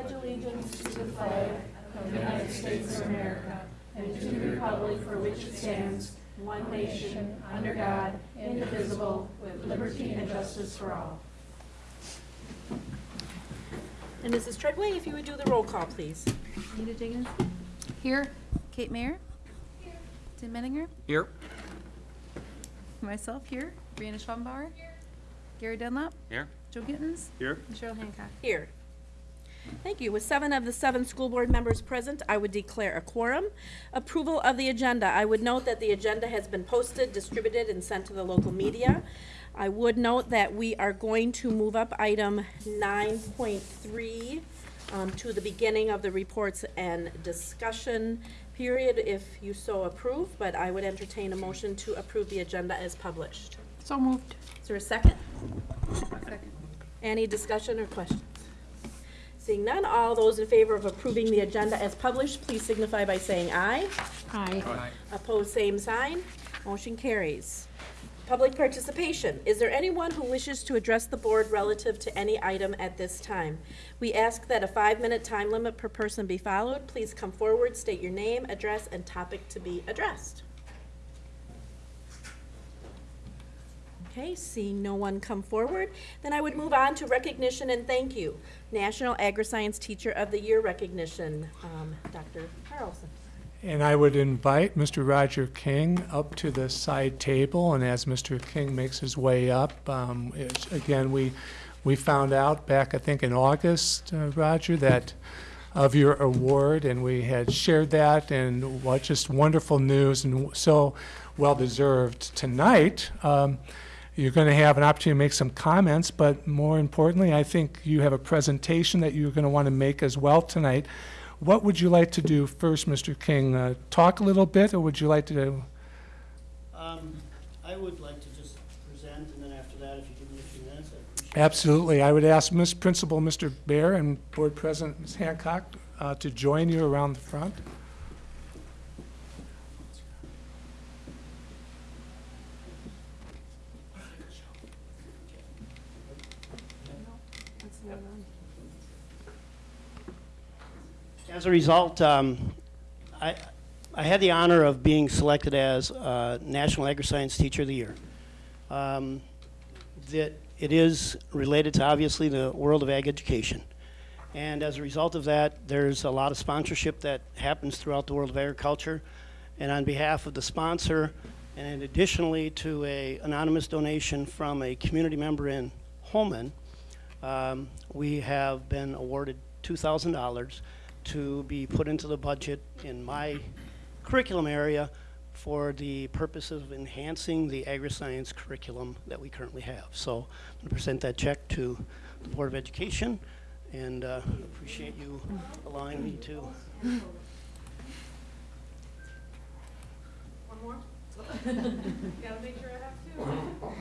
pledge allegiance to the flag of the United States of America and to the republic for which it stands, one nation, under God, indivisible, with liberty and justice for all. And Mrs. Treadway, if you would do the roll call, please. Anita Diggins? Here. Kate Mayer? Here. Tim Menninger? Here. Myself here. Brianna Schwabenbauer? Here. Gary Dunlap? Here. Joe Gittens? Here. And Cheryl Hancock. Here. Thank you. With seven of the seven school board members present, I would declare a quorum. Approval of the agenda. I would note that the agenda has been posted, distributed, and sent to the local media. I would note that we are going to move up item nine point three um, to the beginning of the reports and discussion period, if you so approve, but I would entertain a motion to approve the agenda as published. So moved. Is there a second? Second. Any discussion or questions? Seeing none, all those in favor of approving the agenda as published, please signify by saying aye. Aye. Opposed, same sign. Motion carries. Public participation. Is there anyone who wishes to address the board relative to any item at this time? We ask that a five-minute time limit per person be followed. Please come forward, state your name, address, and topic to be addressed. Okay, seeing no one come forward, then I would move on to recognition and thank you. National Agri-Science Teacher of the Year recognition, um, Dr. Carlson. And I would invite Mr. Roger King up to the side table, and as Mr. King makes his way up, um, again, we, we found out back, I think, in August, uh, Roger, that of your award, and we had shared that, and what just wonderful news, and so well-deserved. Tonight, um, you're going to have an opportunity to make some comments, but more importantly, I think you have a presentation that you're going to want to make as well tonight. What would you like to do first, Mr. King? Uh, Talk a little bit, or would you like to, Um, I would like to just present, and then after that, if you give me a few minutes, I'd appreciate it. absolutely. I would ask Ms. Principal, Mr. Bear, and Board President Ms. Hancock uh, to join you around the front. As a result, um, I, I had the honor of being selected as uh, National Agri-Science Teacher of the Year. Um, That it is related to, obviously, the world of ag education. And as a result of that, there's a lot of sponsorship that happens throughout the world of agriculture. And on behalf of the sponsor, and additionally to a anonymous donation from a community member in Holmen, um, we have been awarded $2,000 to be put into the budget in my curriculum area for the purpose of enhancing the agri-science curriculum that we currently have. So I'm going to present that check to the Board of Education and uh, appreciate you allowing me to. One more? Gotta make sure I have two.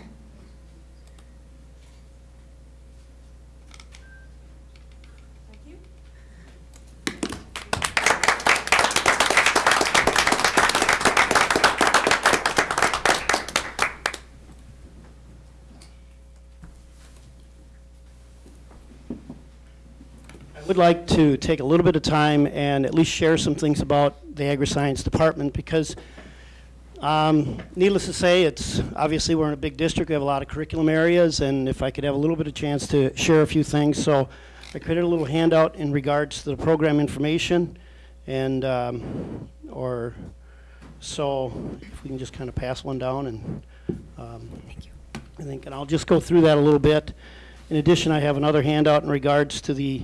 Would like to take a little bit of time and at least share some things about the agri-science department because um, needless to say, it's obviously we're in a big district. We have a lot of curriculum areas, and if I could have a little bit of chance to share a few things. So I created a little handout in regards to the program information, and um, or so if we can just kind of pass one down and um, I think, and I'll just go through that a little bit. In addition, I have another handout in regards to the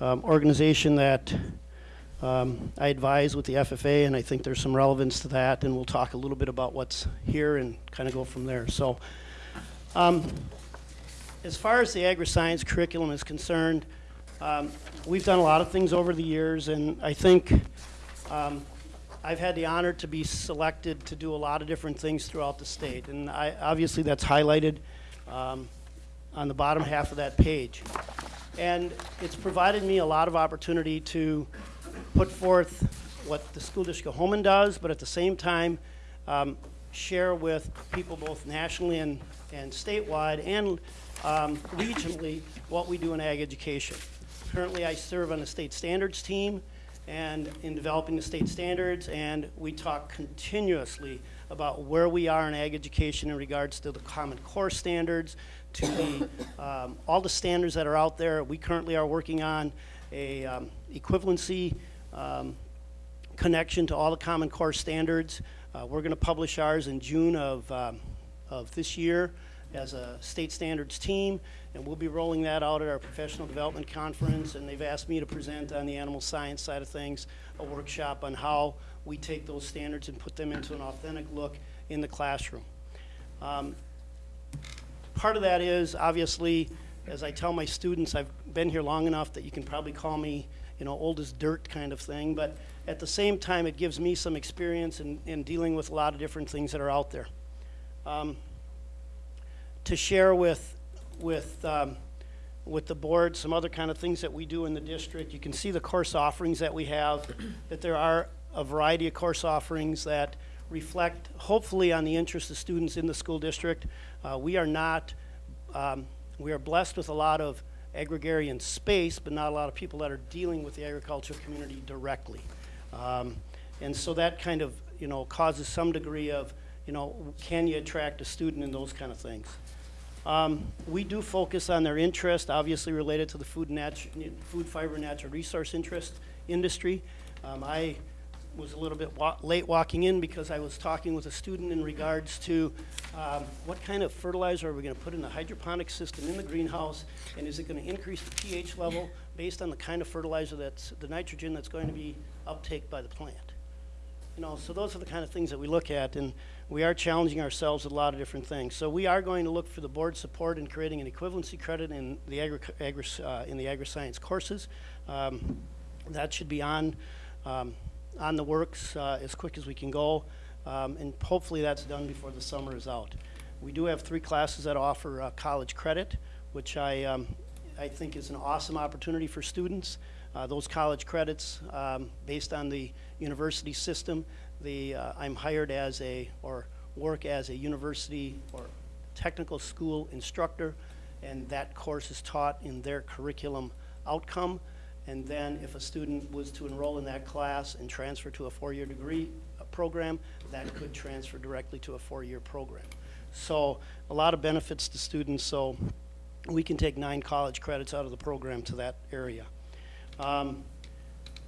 um, organization that um, I advise with the FFA, and I think there's some relevance to that, and we'll talk a little bit about what's here and kind of go from there. So, um, as far as the agri-science curriculum is concerned, um, we've done a lot of things over the years, and I think um, I've had the honor to be selected to do a lot of different things throughout the state, and I, obviously that's highlighted um, on the bottom half of that page. And it's provided me a lot of opportunity to put forth what the school district of Holmen does, but at the same time, um, share with people both nationally and, and statewide and um, regionally what we do in ag education. Currently, I serve on the state standards team and in developing the state standards, and we talk continuously about where we are in ag education in regards to the Common Core standards, to the, um, all the standards that are out there. We currently are working on a um, equivalency um, connection to all the Common Core standards. Uh, We're going to publish ours in June of, um, of this year as a state standards team, and we'll be rolling that out at our professional development conference, and they've asked me to present on the animal science side of things, a workshop on how we take those standards and put them into an authentic look in the classroom. Um, Part of that is, obviously, as I tell my students, I've been here long enough that you can probably call me, you know, old as dirt kind of thing, but at the same time, it gives me some experience in, in dealing with a lot of different things that are out there. Um, to share with, with, um, with the board some other kind of things that we do in the district. You can see the course offerings that we have, that there are a variety of course offerings that reflect hopefully on the interest of students in the school district. Uh, we are not, um, we are blessed with a lot of agrarian space, but not a lot of people that are dealing with the agricultural community directly. Um, and so that kind of, you know, causes some degree of, you know, can you attract a student and those kind of things. Um, we do focus on their interest, obviously related to the food, food fiber, natural resource interest industry. Um, I was a little bit wa- late walking in because I was talking with a student in regards to um, what kind of fertilizer are we going to put in the hydroponic system in the greenhouse, and is it going to increase the pH level based on the kind of fertilizer that's the nitrogen that's going to be uptake by the plant. You know, so those are the kind of things that we look at, and we are challenging ourselves with a lot of different things. So we are going to look for the board support in creating an equivalency credit in the agri, agri, uh, in the agri-science courses. Um, that should be on, um, on the works uh, as quick as we can go, um, and hopefully that's done before the summer is out. We do have three classes that offer uh, college credit, which I, um, I think is an awesome opportunity for students. Uh, those college credits, um, based on the university system, the, uh, I'm hired as a, or work as a university or technical school instructor, and that course is taught in their curriculum outcome. And then if a student was to enroll in that class and transfer to a four-year degree uh, program, that could transfer directly to a four-year program. So a lot of benefits to students, so we can take nine college credits out of the program to that area. Um,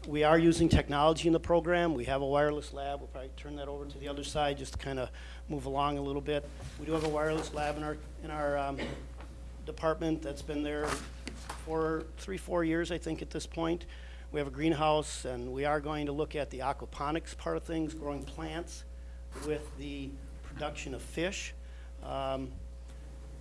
we are using technology in the program. We have a wireless lab. We'll probably turn that over to the other side just to kind of move along a little bit. We do have a wireless lab in our, in our um, department that's been there for three, four years, I think, at this point. We have a greenhouse, and we are going to look at the aquaponics part of things, growing plants with the production of fish. Um,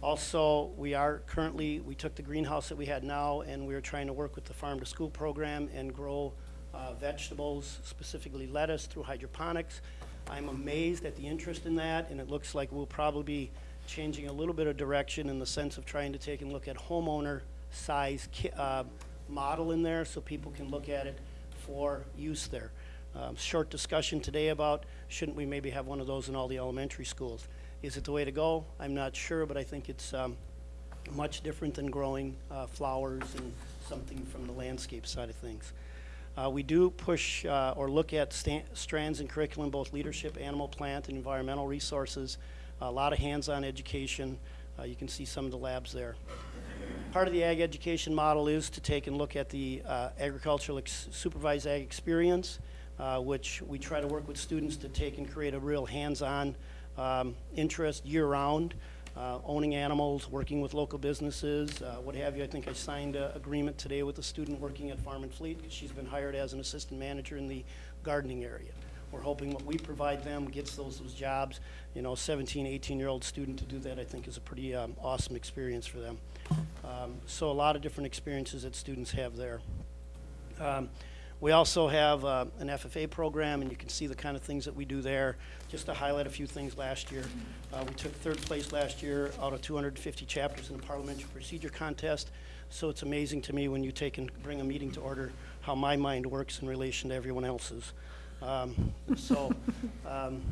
also, we are currently, we took the greenhouse that we had now and we are trying to work with the farm to school program and grow uh, vegetables, specifically lettuce through hydroponics. I'm amazed at the interest in that and it looks like we'll probably be changing a little bit of direction in the sense of trying to take a look at homeowner size uh, model in there so people can look at it for use there. Um, short discussion today about shouldn't we maybe have one of those in all the elementary schools? Is it the way to go? I'm not sure, but I think it's um, much different than growing uh, flowers and something from the landscape side of things. Uh, we do push uh, or look at strands in curriculum, both leadership, animal, plant, and environmental resources. A lot of hands-on education. Uh, you can see some of the labs there. Part of the ag education model is to take and look at the uh, agricultural supervised ag experience, uh, which we try to work with students to take and create a real hands-on um, interest year-round, uh, owning animals, working with local businesses, uh, what have you. I think I signed an agreement today with a student working at Farm and Fleet she's been hired as an assistant manager in the gardening area. We're hoping what we provide them gets those, those jobs. You know, 17, 18-year-old student to do that, I think, is a pretty um, awesome experience for them. Um, so a lot of different experiences that students have there. Um, we also have uh, an FFA program, and you can see the kind of things that we do there. Just to highlight a few things last year, uh, we took third place last year out of 250 chapters in the parliamentary procedure contest. So it's amazing to me when you take and bring a meeting to order how my mind works in relation to everyone else's. Um, so um,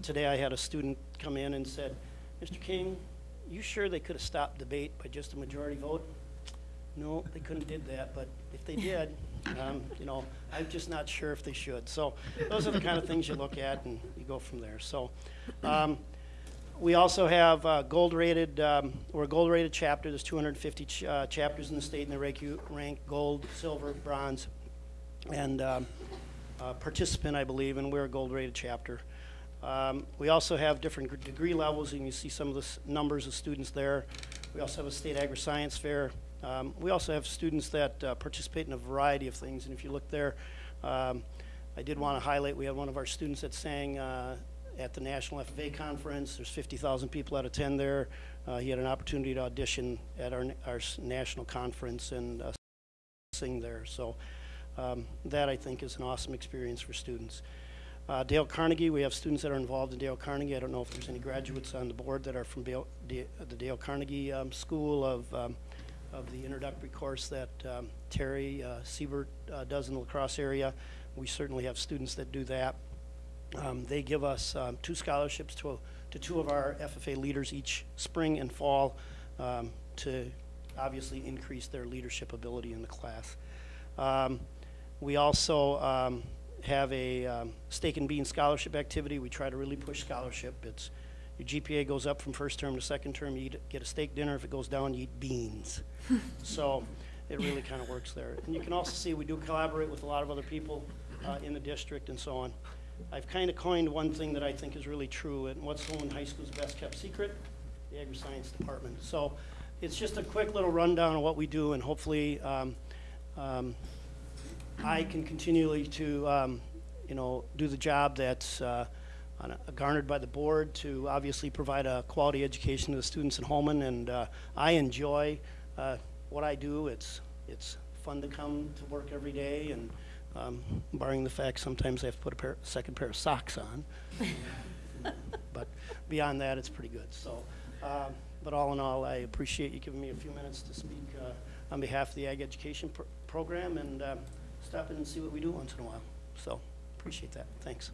today I had a student come in and said, Mr. King, you sure they could have stopped debate by just a majority vote? No, they couldn't did that, but if they did, um, you know, I'm just not sure if they should. So those are the kind of things you look at and you go from there. So, um, we also have uh, gold-rated, um, we're a gold-rated chapter. There's 250 ch- uh, chapters in the state, and they rank gold, silver, bronze, and uh, participant, I believe, and we're a gold-rated chapter. Um, We also have different degree levels, and you see some of the numbers of students there. We also have a state agri-science fair. Um, We also have students that uh, participate in a variety of things, and if you look there, um, I did want to highlight, we have one of our students that sang uh, at the National FFA Conference. There's 50,000 people that attend there. Uh, He had an opportunity to audition at our, our national conference and uh, sing there. So um, that, I think, is an awesome experience for students. Uh, Dale Carnegie, we have students that are involved in Dale Carnegie. I don't know if there's any graduates on the board that are from Dale, Da- the Dale Carnegie um, School of, um, of the introductory course that um, Terry uh, Siebert uh, does in the La Crosse area. We certainly have students that do that. Um, They give us um, two scholarships to, to two of our FFA leaders each spring and fall um, to obviously increase their leadership ability in the class. We also have a um, steak and bean scholarship activity. We try to really push scholarship. It's, your GPA goes up from first term to second term, you eat, get a steak dinner. If it goes down, you eat beans. So it really kind of works there. And you can also see we do collaborate with a lot of other people uh, in the district and so on. I've kind of coined one thing that I think is really true, and what's Holmen High School's best kept secret? The agri-science department. So it's just a quick little rundown of what we do, and hopefully um, um, I can continually to, um, you know, do the job that's uh, on a- garnered by the board to obviously provide a quality education to the students in Holmen, and uh, I enjoy uh, what I do. It's, it's fun to come to work every day, and um, barring the fact sometimes I have to put a pair, second pair of socks on. But beyond that, it's pretty good, so. um, But all in all, I appreciate you giving me a few minutes to speak uh, on behalf of the Ag Education Pro- Program and um, stop in and see what we do once in a while. So, appreciate that, thanks.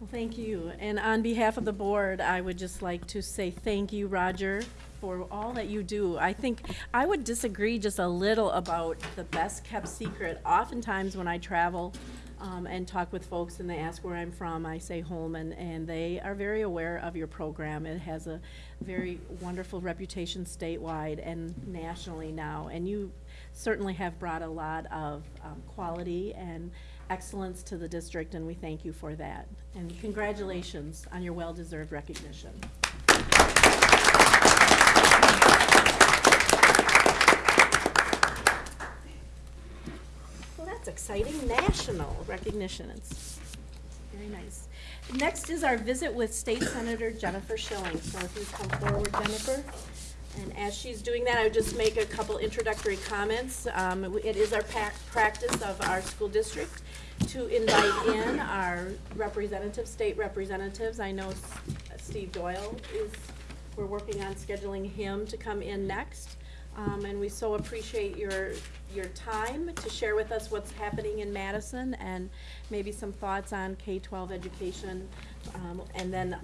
Well, thank you. And on behalf of the board, I would just like to say thank you, Roger, for all that you do. I think, I would disagree just a little about the best-kept secret. Oftentimes, when I travel um, and talk with folks and they ask where I'm from, I say Holmen, and they are very aware of your program. It has a very wonderful reputation statewide and nationally now. And you certainly have brought a lot of um, quality and excellence to the district, and we thank you for that. And congratulations on your well-deserved recognition. Well, that's exciting, national recognition, it's very nice. Next is our visit with State Senator Jennifer Schilling, so if you come forward, Jennifer. And as she's doing that, I would just make a couple introductory comments. Um, It is our practice of our school district to invite in our representative, state representatives. I know Steve Doyle is, we're working on scheduling him to come in next. Um, And we so appreciate your, your time to share with us what's happening in Madison and maybe some thoughts on K-12 education. um, And then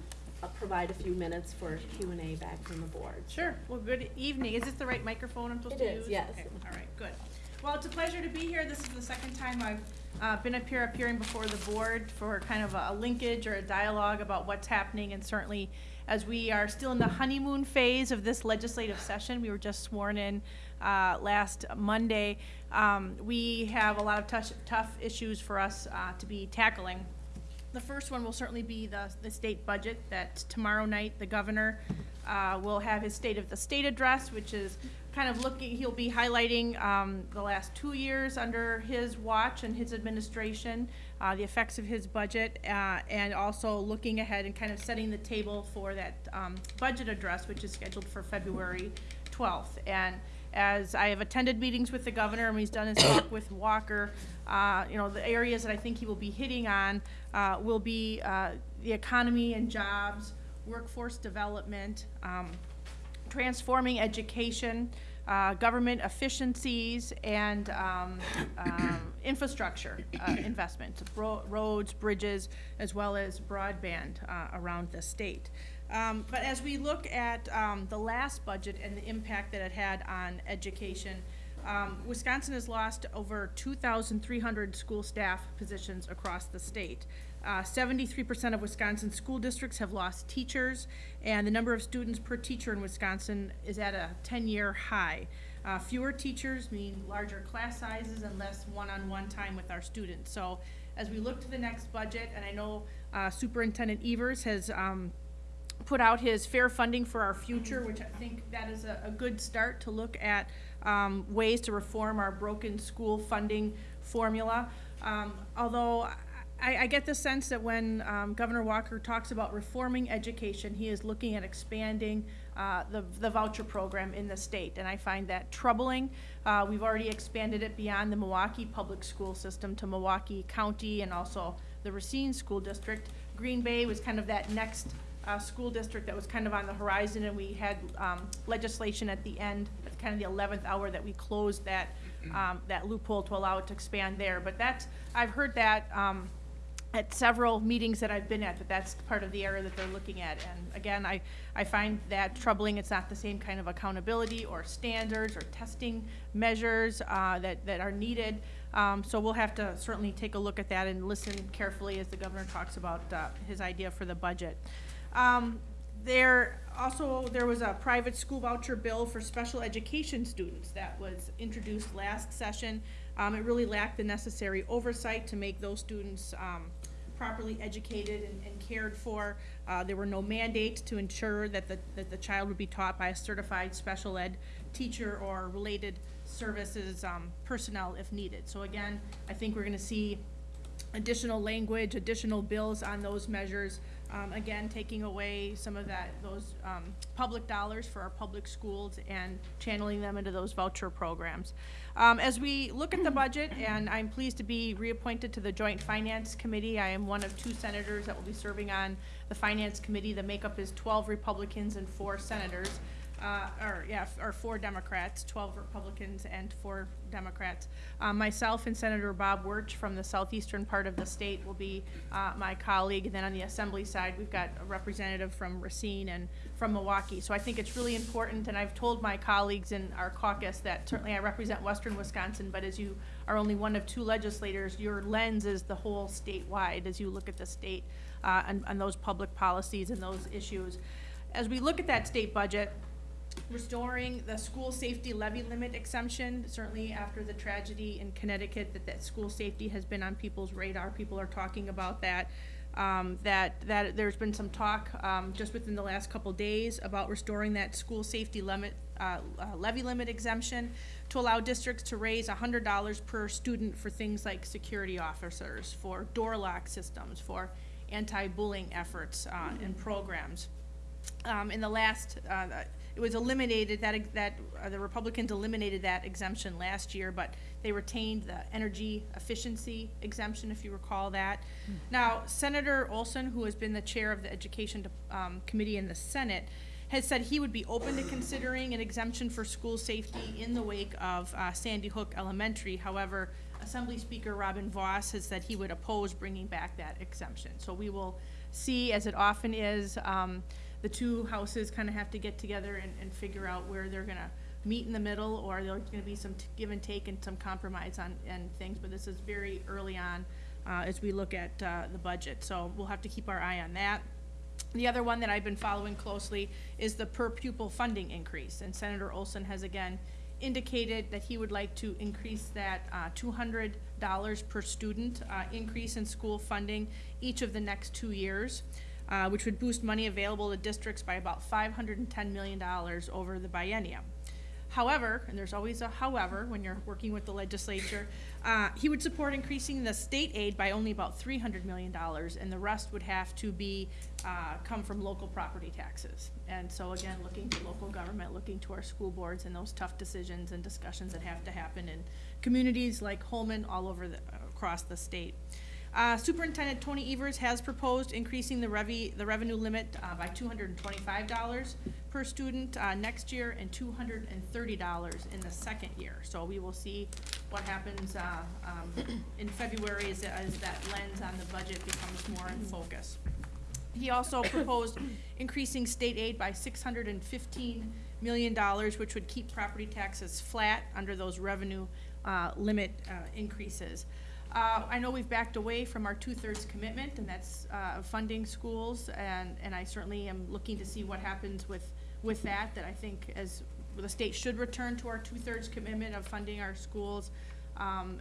I'll provide a few minutes for Q and A back from the board. Sure. Well, good evening. Is this the right microphone I'm supposed It to is, use? yes. Okay, All right, good. Well, it's a pleasure to be here. This is the second time I've uh, been up here appearing before the board for kind of a linkage or a dialogue about what's happening. And certainly, as we are still in the honeymoon phase of this legislative session, we were just sworn in uh, last Monday. um, We have a lot of tough, tough issues for us uh, to be tackling. The first one will certainly be the, the state budget, that tomorrow night, the governor uh, will have his State of the State address, which is kind of looking, he'll be highlighting um, the last two years under his watch and his administration, uh, the effects of his budget, uh, and also looking ahead and kind of setting the table for that um, budget address, which is scheduled for February 12th. And as I have attended meetings with the governor, and he's done his talk with Walker, uh, you know, the areas that I think he will be hitting on uh, will be uh, the economy and jobs, workforce development, um, transforming education, uh, government efficiencies, and um, um, infrastructure uh, investments, ro- roads, bridges, as well as broadband uh, around the state. Um, But as we look at um, the last budget and the impact that it had on education, Um, Wisconsin has lost over 2,300 school staff positions across the state. Uh, 73% of Wisconsin school districts have lost teachers, and the number of students per teacher in Wisconsin is at a 10-year high. Uh, fewer teachers mean larger class sizes and less one-on-one time with our students. So as we look to the next budget, and I know uh, Superintendent Evers has um, put out his fair funding for our future, which I think that is a, a good start to look at um, ways to reform our broken school funding formula. Um, although I, I get the sense that when um, Governor Walker talks about reforming education, he is looking at expanding uh, the, the voucher program in the state, and I find that troubling. Uh, we've already expanded it beyond the Milwaukee public school system to Milwaukee County and also the Racine School District. Green Bay was kind of that next uh, school district that was kind of on the horizon, and we had um, legislation at the end, at kind of the eleventh hour, that we closed that, um, that loophole to allow it to expand there. But that's, I've heard that um, at several meetings that I've been at, that that's part of the area that they're looking at. And again, I, I find that troubling. It's not the same kind of accountability or standards or testing measures uh, that, that are needed. Um, So we'll have to certainly take a look at that and listen carefully as the governor talks about uh, his idea for the budget. Um, There, also, there was a private school voucher bill for special education students that was introduced last session. Um, It really lacked the necessary oversight to make those students um, properly educated and, and cared for. Uh, there were no mandates to ensure that the, that the child would be taught by a certified special ed teacher or related services, um, personnel if needed. So again, I think we're gonna see additional language, additional bills on those measures. Um, again, taking away some of that, those, um, public dollars for our public schools and channeling them into those voucher programs. Um, as we look at the budget, and I'm pleased to be reappointed to the Joint Finance Committee, I am one of two senators that will be serving on the Finance Committee. The makeup is twelve Republicans and four senators uh, or, yeah, or four Democrats, twelve Republicans and four Democrats. Um, myself and Senator Bob Wirch from the southeastern part of the state will be, uh, my colleague. And then on the assembly side, we've got a representative from Racine and from Milwaukee. So I think it's really important, and I've told my colleagues in our caucus that certainly I represent western Wisconsin, but as you are only one of two legislators, your lens is the whole statewide as you look at the state, uh, and, and those public policies and those issues. As we look at that state budget, restoring the school safety levy limit exemption, certainly after the tragedy in Connecticut, that, that school safety has been on people's radar, people are talking about that. Um, that, that, there's been some talk, um, just within the last couple days about restoring that school safety limit, uh, uh, levy limit exemption to allow districts to raise hundred dollars per student for things like security officers, for door lock systems, for anti-bullying efforts, uh, and programs um, in the last, uh, it was eliminated, that, that, uh, the Republicans eliminated that exemption last year, but they retained the energy efficiency exemption, if you recall that. Now, Senator Olsen, who has been the chair of the Education, um, Committee in the Senate, has said he would be open to considering an exemption for school safety in the wake of, uh, Sandy Hook Elementary. However, Assembly Speaker Robin Vos has said he would oppose bringing back that exemption. So we will see, as it often is, um, the two houses kind of have to get together and, and figure out where they're gonna meet in the middle, or there's gonna be some t- give and take and some compromise on, and things, but this is very early on, uh, as we look at, uh, the budget, so we'll have to keep our eye on that. The other one that I've been following closely is the per pupil funding increase, and Senator Olsen has again indicated that he would like to increase that uh, two hundred dollars per student uh, increase in school funding each of the next two years, uh, which would boost money available to districts by about five hundred and ten million dollars over the biennium. However, and there's always a however when you're working with the legislature, uh, he would support increasing the state aid by only about three hundred million dollars, and the rest would have to be, uh, come from local property taxes. And so again, looking to local government, looking to our school boards and those tough decisions and discussions that have to happen in communities like Holmen all over the, across the state. Uh, Superintendent Tony Evers has proposed increasing the the revenue limit, uh, by two hundred and twenty-five dollars per student, uh, next year and two hundred and thirty dollars in the second year. So we will see what happens, uh, um, in February as, as that lens on the budget becomes more in focus. He also proposed increasing state aid by six hundred and fifteen million dollars, which would keep property taxes flat under those revenue, uh, limit, uh, increases. Uh, I know we've backed away from our two-thirds commitment, and that's, uh, funding schools, and, and I certainly am looking to see what happens with, with that, that I think as, the state should return to our two-thirds commitment of funding our schools. Um,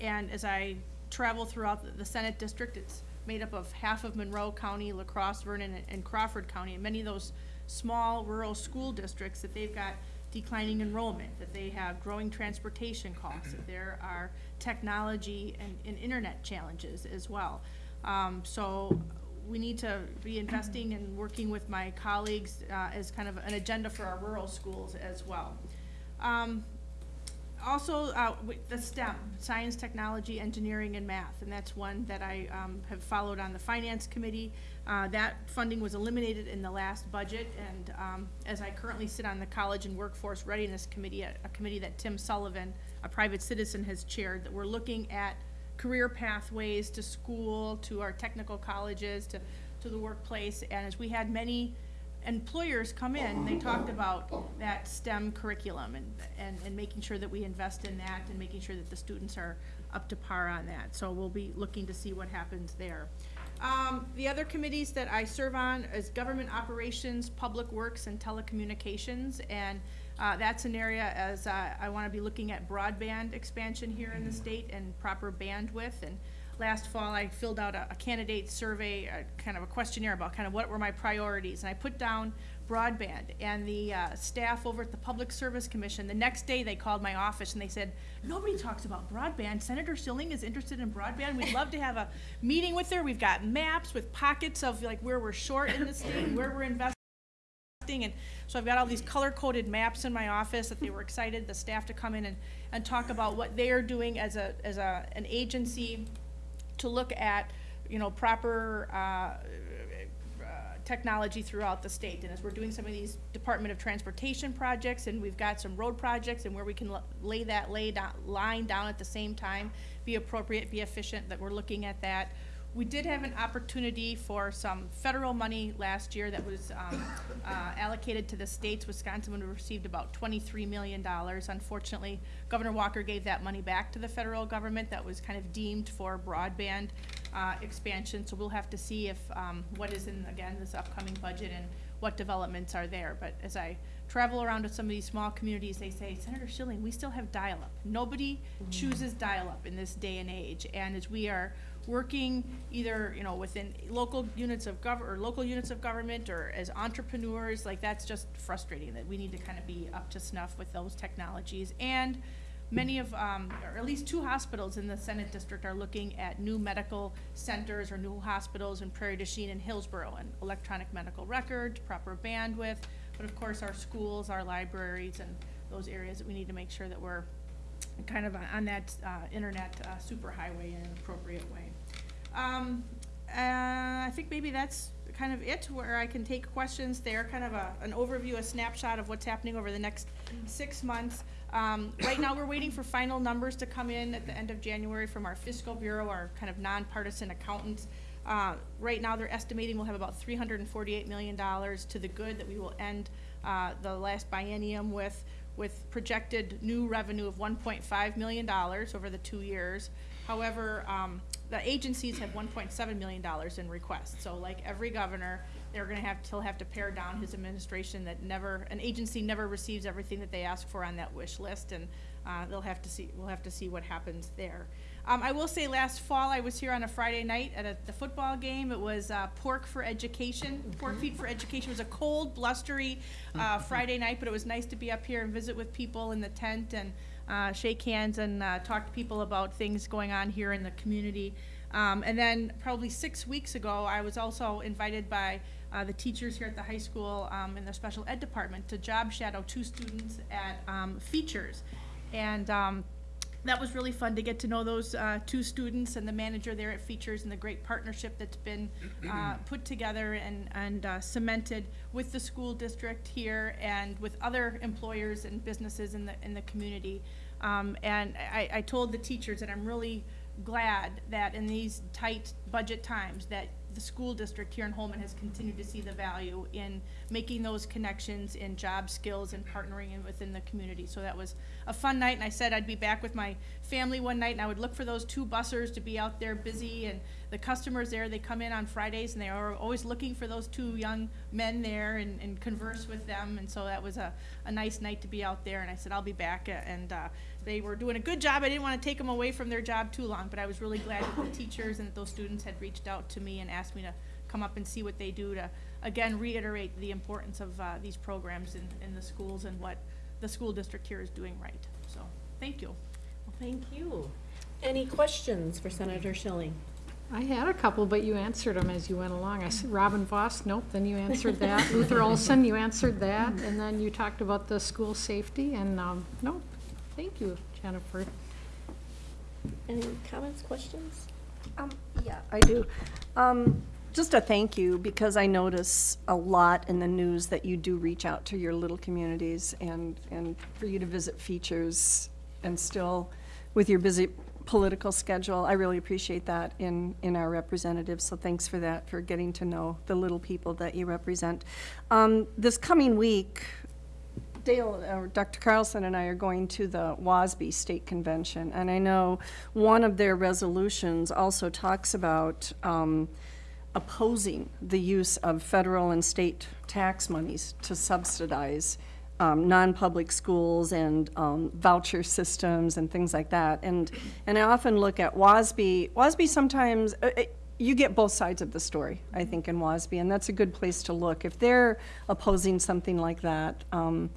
and as I travel throughout the- Senate district, it's made up of half of Monroe County, La Crosse, Vernon, and- and Crawford County, and many of those small rural school districts that they've got declining enrollment, that they have growing transportation costs, that there are technology and, and internet challenges as well. Um, so we need to be investing and working with my colleagues, uh, as kind of an agenda for our rural schools as well. Um, also, uh, the STEM, science, technology, engineering, and math, and that's one that I, um, have followed on the finance committee. Uh, that funding was eliminated in the last budget, and, um, as I currently sit on the College and Workforce Readiness Committee, a, a committee that Tim Sullivan, a private citizen, has chaired, that we're looking at career pathways to school, to our technical colleges, to, to the workplace, and as we had many employers come in, they talked about that STEM curriculum and, and, and making sure that we invest in that and making sure that the students are up to par on that. So we'll be looking to see what happens there. Um, the other committees that I serve on is Government Operations, Public Works, and Telecommunications. And, uh, that's an area as, uh, I wanna be looking at broadband expansion here in the state and proper bandwidth. And last fall, I filled out a, a candidate survey, kind of a questionnaire about kind of what were my priorities. And I put down broadband, and the, uh, staff over at the Public Service Commission, the next day, they called my office and they said, nobody talks about broadband. Senator Schilling is interested in broadband. We'd love to have a meeting with her. We've got maps with pockets of like where we're short in the state, where we're investing. And so I've got all these color-coded maps in my office that they were excited, the staff to come in and, and talk about what they are doing as a, as a, an agency to look at, you know, proper, uh, uh, technology throughout the state. And as we're doing some of these Department of Transportation projects, and we've got some road projects, and where we can lay that lay down, line down at the same time, be appropriate, be efficient, that we're looking at that. We did have an opportunity for some federal money last year that was, um, uh, allocated to the states. Wisconsin would have received about twenty-three million dollars. Unfortunately, Governor Walker gave that money back to the federal government that was kind of deemed for broadband, uh, expansion. So we'll have to see if, um, what is in, again, this upcoming budget and what developments are there. But as I travel around to some of these small communities, they say, Senator Schilling, we still have dial-up. Nobody chooses dial-up in this day and age. And as we are working either, you know, within local units of gov, or local units of government, or as entrepreneurs, like, that's just frustrating, that we need to kind of be up to snuff with those technologies. And many of, um, or at least two hospitals in the Senate district are looking at new medical centers or new hospitals in Prairie du Chien and Hillsboro, and electronic medical records, proper bandwidth, but of course, our schools, our libraries, and those areas that we need to make sure that we're kind of on that, uh, internet, uh, superhighway in an appropriate way. Um, uh, I think maybe that's kind of it, where I can take questions there, kind of a, an overview, a snapshot of what's happening over the next six months. Um, right now, we're waiting for final numbers to come in at the end of January from our fiscal bureau, our kind of nonpartisan accountants. Uh, right now, they're estimating we'll have about three hundred and forty-eight million dollars to the good that we will end, uh, the last biennium with, with projected new revenue of one point five million dollars over the two years. However, um, the agencies have one point seven million dollars in requests, so like every governor, they're gonna have, he'll have to pare down his administration that never, an agency never receives everything that they ask for on that wish list, and, uh, they'll have to see, we'll have to see what happens there. Um, I will say, last fall, I was here on a Friday night at a, the football game, it was, uh, Pork for Education, Pork Feet for Education, it was a cold, blustery, uh, Friday night, but it was nice to be up here and visit with people in the tent and, uh, shake hands and uh, talk to people about things going on here in the community. Um, and then probably six weeks ago, I was also invited by uh, the teachers here at the high school um, in the special ed department to job shadow two students at um, Features. And um, that was really fun to get to know those uh, two students and the manager there at Features and the great partnership that's been uh, put together and, and uh, cemented with the school district here and with other employers and businesses in the, in the community. Um, and I, I told the teachers that I'm really glad that in these tight budget times, that the school district here in Holmen has continued to see the value in making those connections in job skills and partnering in within the community. So that was a fun night, and I said I'd be back with my family one night, and I would look for those two bussers to be out there busy, and the customers there, they come in on Fridays, and they are always looking for those two young men there and, and converse with them, and so that was a, a nice night to be out there, and I said, I'll be back, and, uh, they were doing a good job. I didn't want to take them away from their job too long, but I was really glad that the teachers and that those students had reached out to me and asked me to come up and see what they do to, again, reiterate the importance of, uh, these programs in, in the schools and what the school district here is doing right. So, thank you. Well, Thank you. Any questions for Senator Schilling? I had a couple, but you answered them as you went along. I said Robin Vos, nope, then you answered that. Luther Olsen, you answered that, and then you talked about the school safety, and, um, nope. Thank you, Jennifer. Any comments, questions? Um, yeah, I do. Um, just a thank you, because I notice a lot in the news that you do reach out to your little communities and, and for you to visit features and still with your busy political schedule. I really appreciate that in, in our representatives, so thanks for that, for getting to know the little people that you represent. Um, this coming week, Dale, or Dr. Carlson and I are going to the WASB State Convention, and I know one of their resolutions also talks about um, opposing the use of federal and state tax monies to subsidize um, non-public schools and um, voucher systems and things like that. And, and I often look at WASB, WASB sometimes, uh, it- you get both sides of the story, I think, in WASB, and that's a good place to look. If they're opposing something like that, um,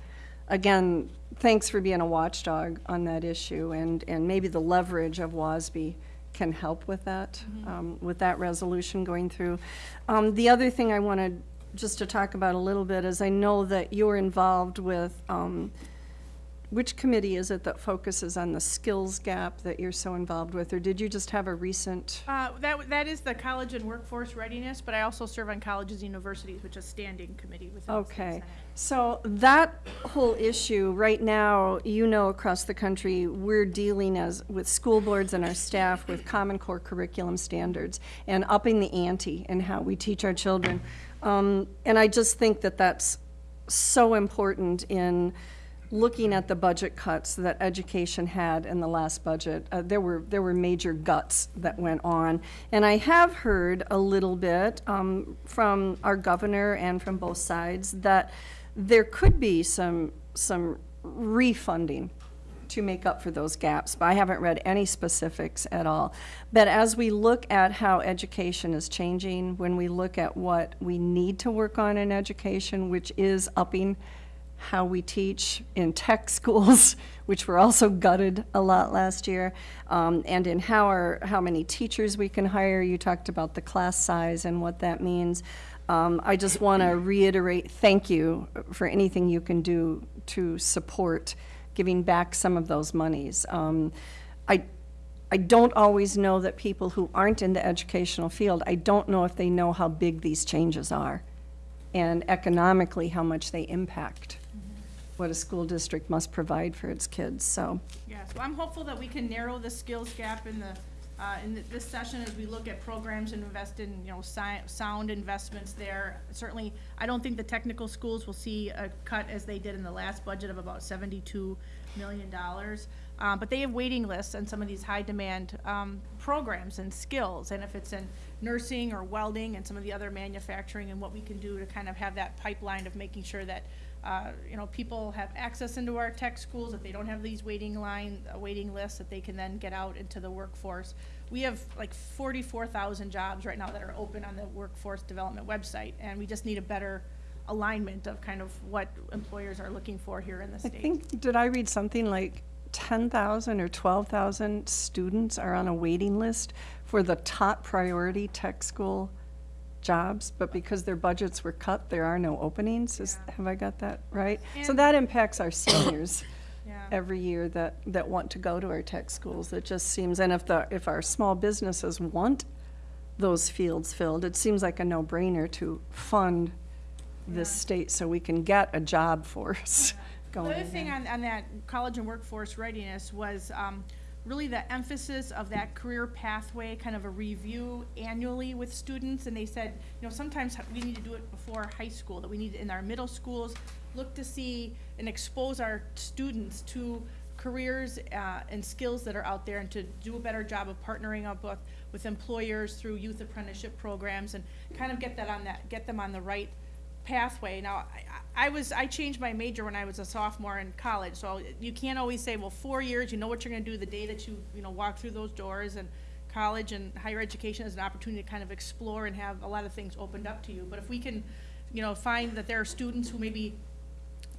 again, thanks for being a watchdog on that issue, and, and maybe the leverage of WASB can help with that, um, with that resolution going through. Um, the other thing I wanted just to talk about a little bit is I know that you're involved with, um, which committee is it that focuses on the skills gap that you're so involved with, or did you just have a recent? Uh, that, that is the college and workforce readiness, but I also serve on colleges and universities, which is a standing committee within the Okay, senate. So that whole issue, right now, you know, across the country, we're dealing as, with school boards and our staff with Common Core curriculum standards and upping the ante in how we teach our children. Um, and I just think that that's so important in looking at the budget cuts that education had in the last budget. Uh, there were, there were major guts that went on. And I have heard a little bit um, from our governor and from both sides that there could be some, some refunding to make up for those gaps, but I haven't read any specifics at all. But as we look at how education is changing, when we look at what we need to work on in education, which is upping how we teach in tech schools, which were also gutted a lot last year, um, and in how our, how many teachers we can hire. You talked about the class size and what that means. Um, I just want to reiterate, thank you for anything you can do to support giving back some of those monies. Um, I, I don't always know that people who aren't in the educational field, I don't know if they know how big these changes are and economically how much they impact what a school district must provide for its kids, so. Yeah, so I'm hopeful that we can narrow the skills gap in the, uh, in th- this session as we look at programs and invest in, you know, sci- sound investments there. Certainly, I don't think the technical schools will see a cut as they did in the last budget of about seventy-two million dollars. Um, but they have waiting lists on some of these high-demand, um, programs and skills. And if it's in nursing or welding and some of the other manufacturing and what we can do to kind of have that pipeline of making sure that uh, you know, people have access into our tech schools, that they don't have these waiting line, uh, waiting lists, that they can then get out into the workforce. We have like forty-four thousand jobs right now that are open on the workforce development website, and we just need a better alignment of kind of what employers are looking for here in the state. I think, did I read something like ten thousand or twelve thousand students are on a waiting list for the top priority tech school jobs, but because their budgets were cut, there are no openings, is, Yeah. have I got that right? So that impacts our seniors Yeah. every year that, that want to go to our tech schools. It just seems, and if the, if our small businesses want those fields filled, it seems like a no-brainer to fund this Yeah. state so we can get a job force The going other thing on, on that college and workforce readiness was, um, really the emphasis of that career pathway, kind of a review annually with students, and they said, you know, sometimes we need to do it before high school, that we need, in our middle schools, look to see and expose our students to careers uh, and skills that are out there, and to do a better job of partnering up with, with employers through youth apprenticeship programs, and kind of get that on that, get them on the right pathway. Now, I, I was, I changed my major when I was a sophomore in college, so you can't always say, well, four years, you know what you're gonna do the day that you, you know, walk through those doors, and college and higher education is an opportunity to kind of explore and have a lot of things opened up to you. But if we can, you know, find that there are students who maybe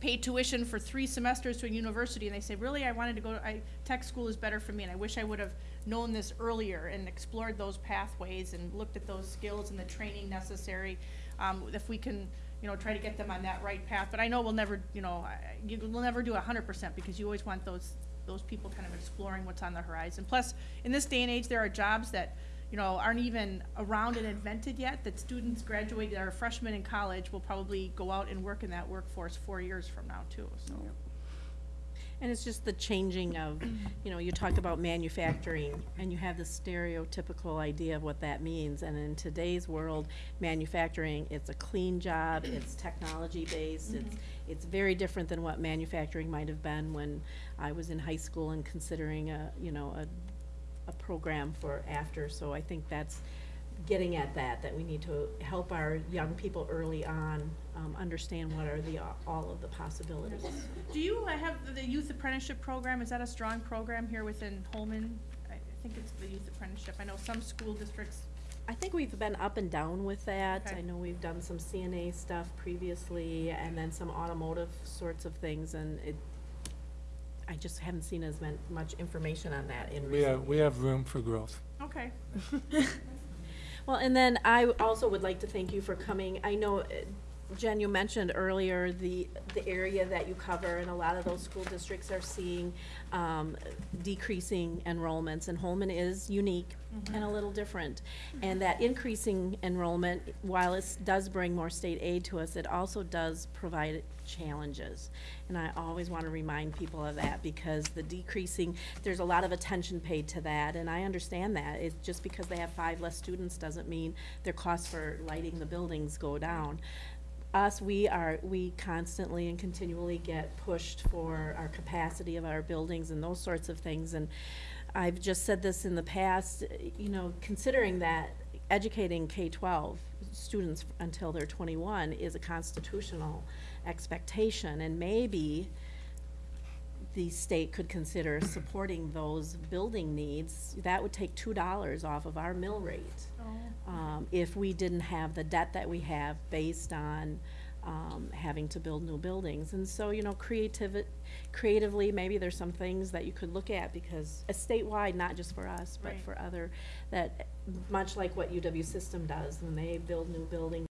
paid tuition for three semesters to a university, and they say, really, I wanted to go, to, I, tech school is better for me, and I wish I would have known this earlier and explored those pathways and looked at those skills and the training necessary. Um, if we can, you know, try to get them on that right path, but I know we'll never, you know, you, we'll never do hundred percent, because you always want those, those people kind of exploring what's on the horizon. Plus, in this day and age, there are jobs that, you know, aren't even around and invented yet, that students graduated, are freshmen in college, will probably go out and work in that workforce four years from now, too, so. And it's just the changing of, you know, you talk about manufacturing, and you have this stereotypical idea of what that means. And in today's world, manufacturing, it's a clean job, it's technology-based, it's, mm-hmm. it's very different than what manufacturing might have been when I was in high school and considering a, you know, a, a program for after. So I think that's getting at that, that we need to help our young people early on, um, understand what are the, all of the possibilities. Do you uh, have the youth apprenticeship program, is that a strong program here within Holmen? I I think it's the youth apprenticeship, I know some school districts, I think we've been up and down with that. Okay. I know we've done some CNA stuff previously, and then some automotive sorts of things, and it, I just haven't seen as much information on that in We recent have, we have room for growth. okay. Well, and then I also would like to thank you for coming. I know, uh, Jen, you mentioned earlier the, the area that you cover, and a lot of those school districts are seeing um, decreasing enrollments, and Holmen is unique and a little different. And that increasing enrollment, while it does bring more state aid to us, it also does provide challenges. And I always want to remind people of that, because the decreasing, there's a lot of attention paid to that, and I understand that. It's just because they have five less students doesn't mean their costs for lighting the buildings go down. Us, we are, we constantly and continually get pushed for our capacity of our buildings and those sorts of things, and I've just said this in the past, you know, considering that educating K-12 students until they're twenty-one is a constitutional expectation, and maybe the state could consider supporting those building needs, that would take two dollars off of our mill rate. Um, if we didn't have the debt that we have based on, um, having to build new buildings. And so, you know, creativ- creatively, maybe there's some things that you could look at, because uh, statewide, not just for us, but Right. for other, that, much like what UW System does, when they build new buildings,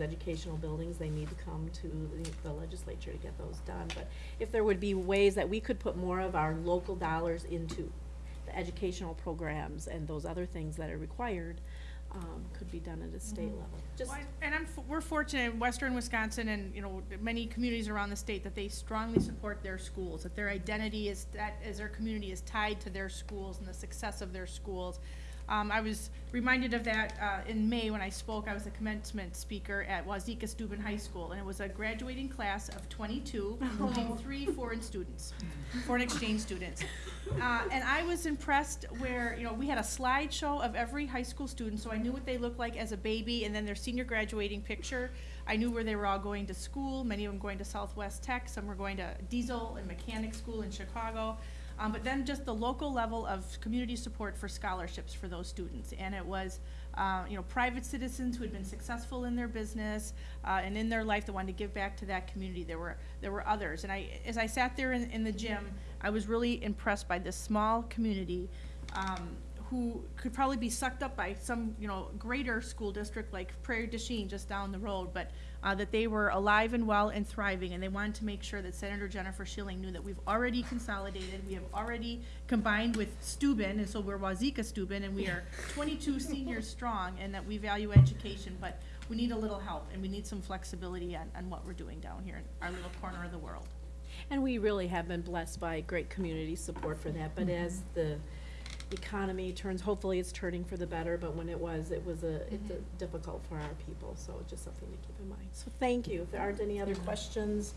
educational buildings, they need to come to the- the legislature to get those done. But if there would be ways that we could put more of our local dollars into the educational programs and those other things that are required, um, could be done at a state level. Just, Well, And I'm, f- we're fortunate in western Wisconsin and, you know, many communities around the state that they strongly support their schools, that their identity is, that, as their community is tied to their schools and the success of their schools. Um, I was reminded of that, uh, in May when I spoke, I was a commencement speaker at Wauzeka Steuben High School, and it was a graduating class of twenty-two, including three foreign students, foreign exchange students. Uh, and I was impressed where, you know, we had a slideshow of every high school student, so I knew what they looked like as a baby, and then their senior graduating picture. I knew where they were all going to school, many of them going to Southwest Tech, some were going to Diesel and Mechanic School in Chicago. Um, but then just the local level of community support for scholarships for those students. And it was, uh, you know, private citizens who had been successful in their business, uh, and in their life that wanted to give back to that community. There were, there were others. And I, as I sat there in, in the gym, I was really impressed by this small community, um, who could probably be sucked up by some, you know, greater school district like Prairie du Chien just down the road, but uh, that they were alive and well and thriving, and they wanted to make sure that Senator Jennifer Shilling knew that we've already consolidated, we have already combined with Steuben, and so we're Wauzeka Steuben, and we are twenty-two seniors strong, and that we value education, but we need a little help, and we need some flexibility on, on what we're doing down here in our little corner of the world. And we really have been blessed by great community support for that, but as the economy turns, hopefully it's turning for the better, but when it was, it was a, it's a difficult for our people, so just something to keep in mind. So thank you. If there aren't any other questions,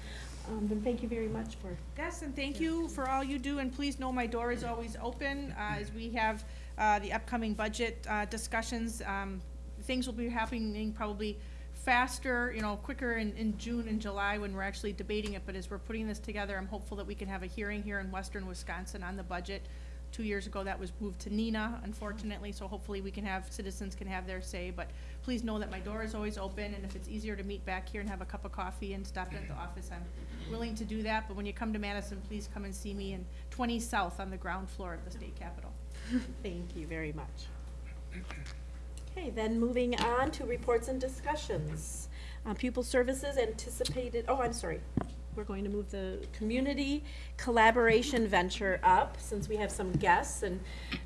um, then thank you very much for Yes, and thank you for all you do, and please know my door is always open, uh, as we have, uh, the upcoming budget, uh, discussions. Um, things will be happening probably faster, you know, quicker in, in June and July when we're actually debating it, but as we're putting this together, I'm hopeful that we can have a hearing here in western Wisconsin on the budget. Two years ago, that was moved to Neenah, unfortunately, so hopefully we can have, citizens can have their say, but please know that my door is always open, and if it's easier to meet back here and have a cup of coffee and stop at the office, I'm willing to do that, but when you come to Madison, please come and see me in twenty South on the ground floor of the state capitol. Thank you very much. Okay, then moving on to reports and discussions. Uh, Pupil services anticipated, oh, I'm sorry. We're going to move the community collaboration venture up, since we have some guests. And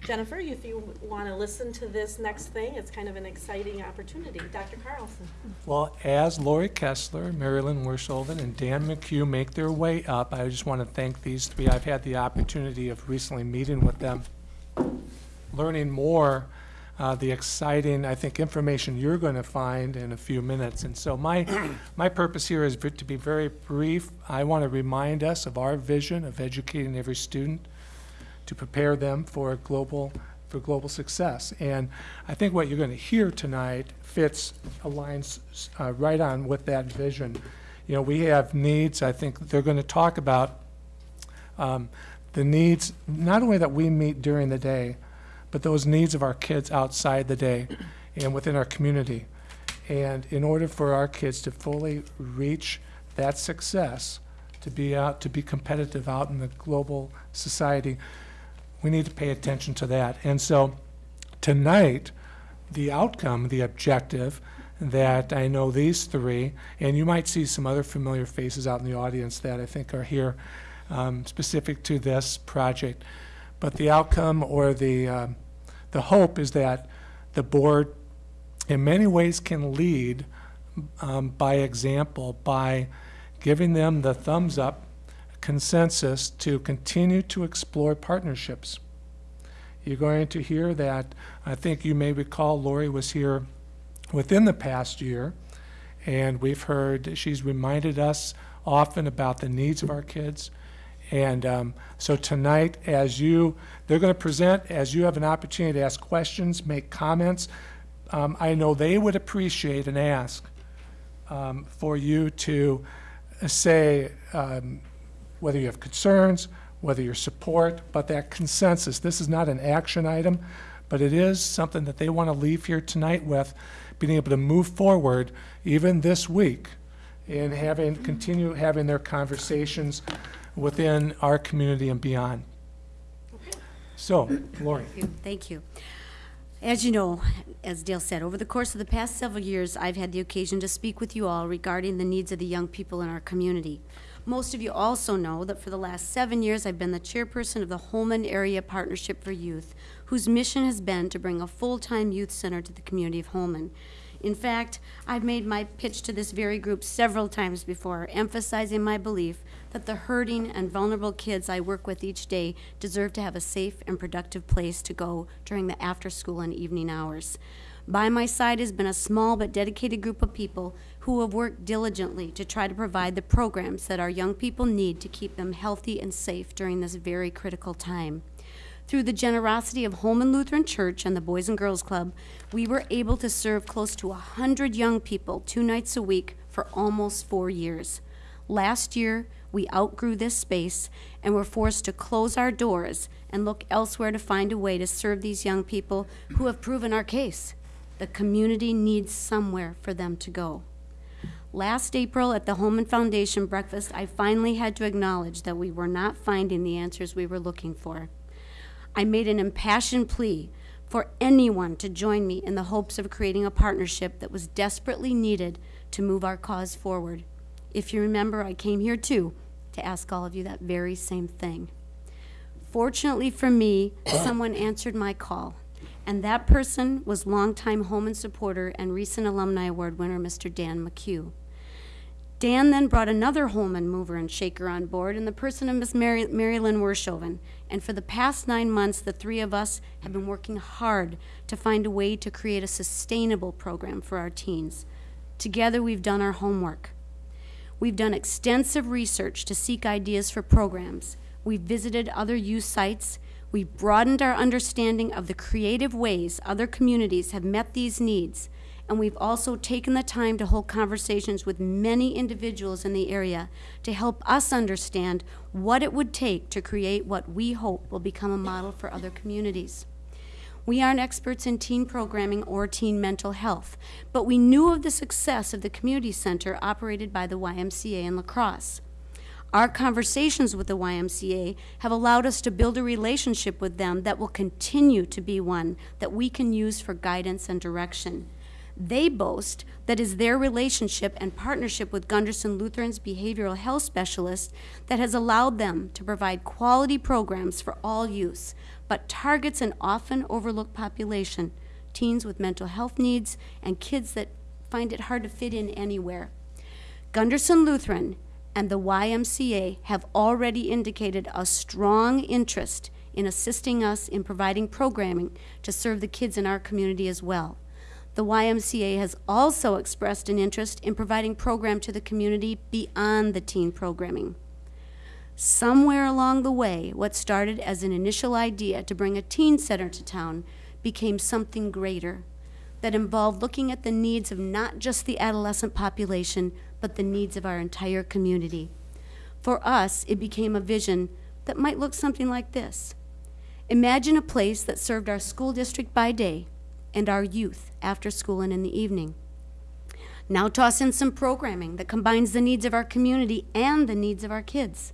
Jennifer, if you want to listen to this next thing, it's kind of an exciting opportunity. Dr. Carlson? Well, as Lori Kessler, Marilyn Wershoven, and Dan McHugh make their way up, I just want to thank these three. I've had the opportunity of recently meeting with them, learning more, uh, the exciting, I think, information you're going to find in a few minutes. And so my, my purpose here is to be very brief. I want to remind us of our vision of educating every student to prepare them for global, for global success. And I think what you're going to hear tonight fits, aligns uh, right on with that vision. You know, we have needs, I think they're going to talk about um, the needs, not only that we meet during the day, but those needs of our kids outside the day and within our community. And in order for our kids to fully reach that success, to be out, to be competitive out in the global society, we need to pay attention to that. And so tonight, the outcome, the objective that I know these three, and you might see some other familiar faces out in the audience that I think are here um, specific to this project. But the outcome or the, um, the hope is that the board in many ways can lead um, by example by giving them the thumbs up consensus to continue to explore partnerships. You're going to hear that, I think you may recall Lori was here within the past year, and we've heard, she's reminded us often about the needs of our kids. And um, so tonight, as you, they're going to present, as you have an opportunity to ask questions, make comments, um, I know they would appreciate and ask um, for you to say um, whether you have concerns, whether you support, but that consensus. This is not an action item, but it is something that they want to leave here tonight with, being able to move forward even this week in having, continue having their conversations within our community and beyond. So, Lori. Thank you. Thank you. As you know, as Dale said, over the course of the past several years, I've had the occasion to speak with you all regarding the needs of the young people in our community. Most of you also know that for the last seven years, I've been the chairperson of the Holmen Area Partnership for Youth, whose mission has been to bring a full-time youth center to the community of Holmen. In fact, I've made my pitch to this very group several times before, emphasizing my belief that the hurting and vulnerable kids I work with each day deserve to have a safe and productive place to go during the after school and evening hours. By my side has been a small but dedicated group of people who have worked diligently to try to provide the programs that our young people need to keep them healthy and safe during this very critical time. Through the generosity of Holmen Lutheran Church and the Boys and Girls Club, we were able to serve close to 100 young people two nights a week for almost four years. Last year, we outgrew this space and were forced to close our doors and look elsewhere to find a way to serve these young people who have proven our case. The community needs somewhere for them to go. Last April at the Holmen Foundation breakfast, I finally had to acknowledge that we were not finding the answers we were looking for. I made an impassioned plea for anyone to join me in the hopes of creating a partnership that was desperately needed to move our cause forward. If you remember, I came here too to ask all of you that very same thing. Fortunately for me, someone answered my call, and that person was longtime Holmen supporter and recent Alumni Award winner, Mr. Dan McHugh. Dan then brought another Holmen mover and shaker on board in the person of Miss Mary, Mary Lynn Wershoven. And for the past nine months, the three of us have been working hard to find a way to create a sustainable program for our teens. Together, we've done our homework. We've done extensive research to seek ideas for programs. We've visited other youth sites. We've broadened our understanding of the creative ways other communities have met these needs. And we've also taken the time to hold conversations with many individuals in the area to help us understand what it would take to create what we hope will become a model for other communities. We aren't experts in teen programming or teen mental health, but we knew of the success of the community center operated by the YMCA in La Crosse. Our conversations with the YMCA have allowed us to build a relationship with them that will continue to be one that we can use for guidance and direction. They boast that is their relationship and partnership with Gundersen Lutheran's behavioral health specialist that has allowed them to provide quality programs for all youth, but targets an often overlooked population teens with mental health needs and kids that find it hard to fit in anywhere. Gundersen Lutheran and the YMCA have already indicated a strong interest in assisting us in providing programming to serve the kids in our community as well. The YMCA has also expressed an interest in providing program to the community beyond the teen programming. Somewhere along the way, what started as an initial idea to bring a teen center to town became something greater that involved looking at the needs of not just the adolescent population, but the needs of our entire community. For us, it became a vision that might look something like this Imagine a place that served our school district by day and our youth after school and in the evening. Now toss in some programming that combines the needs of our community and the needs of our kids.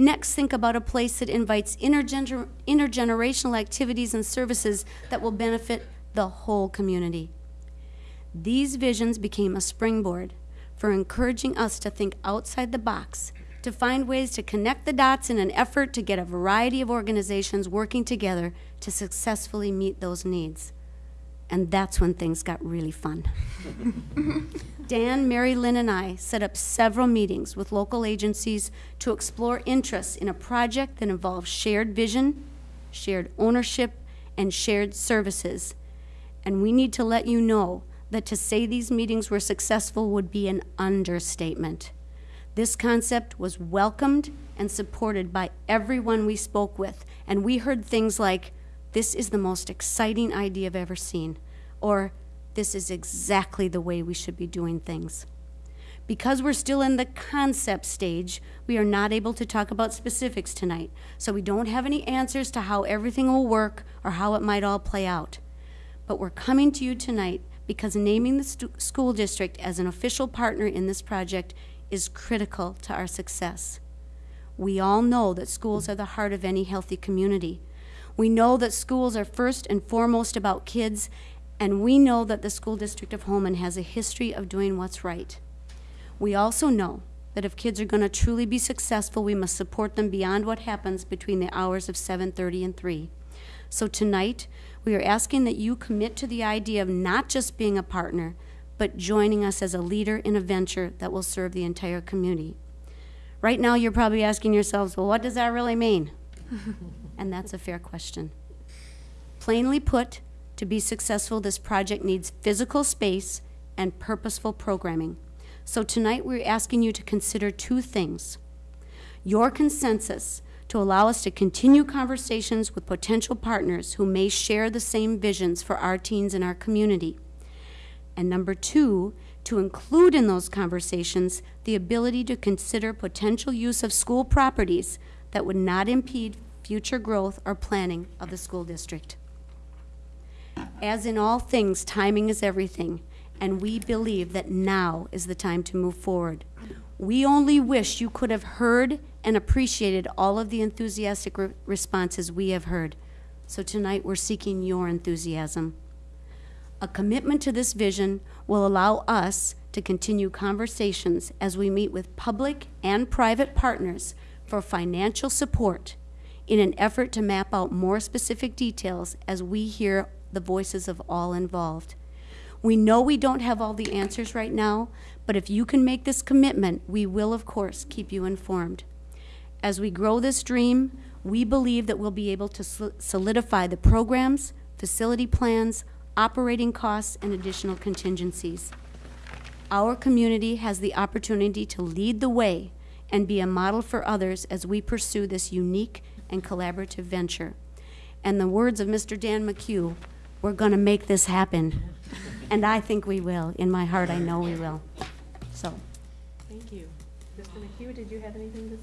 Next, think about a place that invites intergener- intergenerational activities and services that will benefit the whole community. These visions became a springboard for encouraging us to think outside the box, to find ways to connect the dots in an effort to get a variety of organizations working together to successfully meet those needs. And that's when things got really fun. Dan, Mary Lynn, and I set up several meetings with local agencies to explore interests in a project that involves shared vision, shared ownership, and shared services. And we need to let you know that to say these meetings were successful would be an understatement. This concept was welcomed and supported by everyone we spoke with, and we heard things like, This is the most exciting idea I've ever seen, or This is exactly the way we should be doing things. Because we're still in the concept stage, we are not able to talk about specifics tonight, so we don't have any answers to how everything will work or how it might all play out. But we're coming to you tonight because naming the school district as an official partner in this project is critical to our success. We all know that schools are the heart of any healthy community. We know that schools are first and foremost about kids, and we know that the school district of Holmen has a history of doing what's right. We also know that if kids are going to truly be successful, we must support them beyond what happens between the hours of 7:30 and 3. So tonight, we are asking that you commit to the idea of not just being a partner, but joining us as a leader in a venture that will serve the entire community. Right now, you're probably asking yourselves, well, what does that really mean? and that's a fair question. Plainly put, to be successful, this project needs physical space and purposeful programming. So tonight, we're asking you to consider two things your consensus to allow us to continue conversations with potential partners who may share the same visions for our teens in our community. And number two, to include in those conversations the ability to consider potential use of school properties that would not impede future growth or planning of the school district. As in all things, timing is everything, and we believe that now is the time to move forward. We only wish you could have heard and appreciated all of the enthusiastic re- responses we have heard. So tonight we're seeking your enthusiasm. A commitment to this vision will allow us to continue conversations as we meet with public and private partners for financial support in an effort to map out more specific details as we hear the voices of all involved. We know we don't have all the answers right now, But if you can make this commitment, we will, of course, keep you informed. As we grow this dream, we believe that we'll be able to solidify the programs, facility plans, operating costs, and additional contingencies. Our community has the opportunity to lead the way and be a model for others as we pursue this unique and collaborative venture. And the words of Mr. Dan McHugh, we're going to make this happen. And I think we will. In my heart, I know we will. So, Thank you. Mr. McHugh, did you have anything to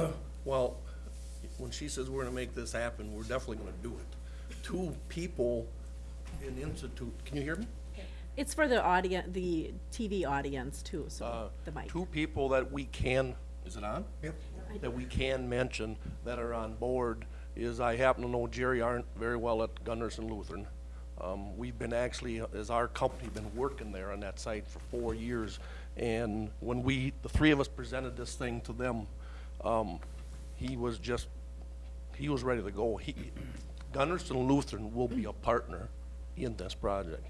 say? Well, when she says we're gonna make this happen, we're definitely gonna do it. Two people in Institute, can you hear me? It's for the audience, the TV audience too, so Uh, the mic. Two people that we can, is it on? Yep. That we can mention that are on board is I happen to know Jerry Arndt very well at Gundersen Lutheran. Um, we've been actually, as our company, been working there on that site for four years. And when we, the three of us presented this thing to them, um, he was just, he was ready to go. He, Gundersen Lutheran will be a partner in this project.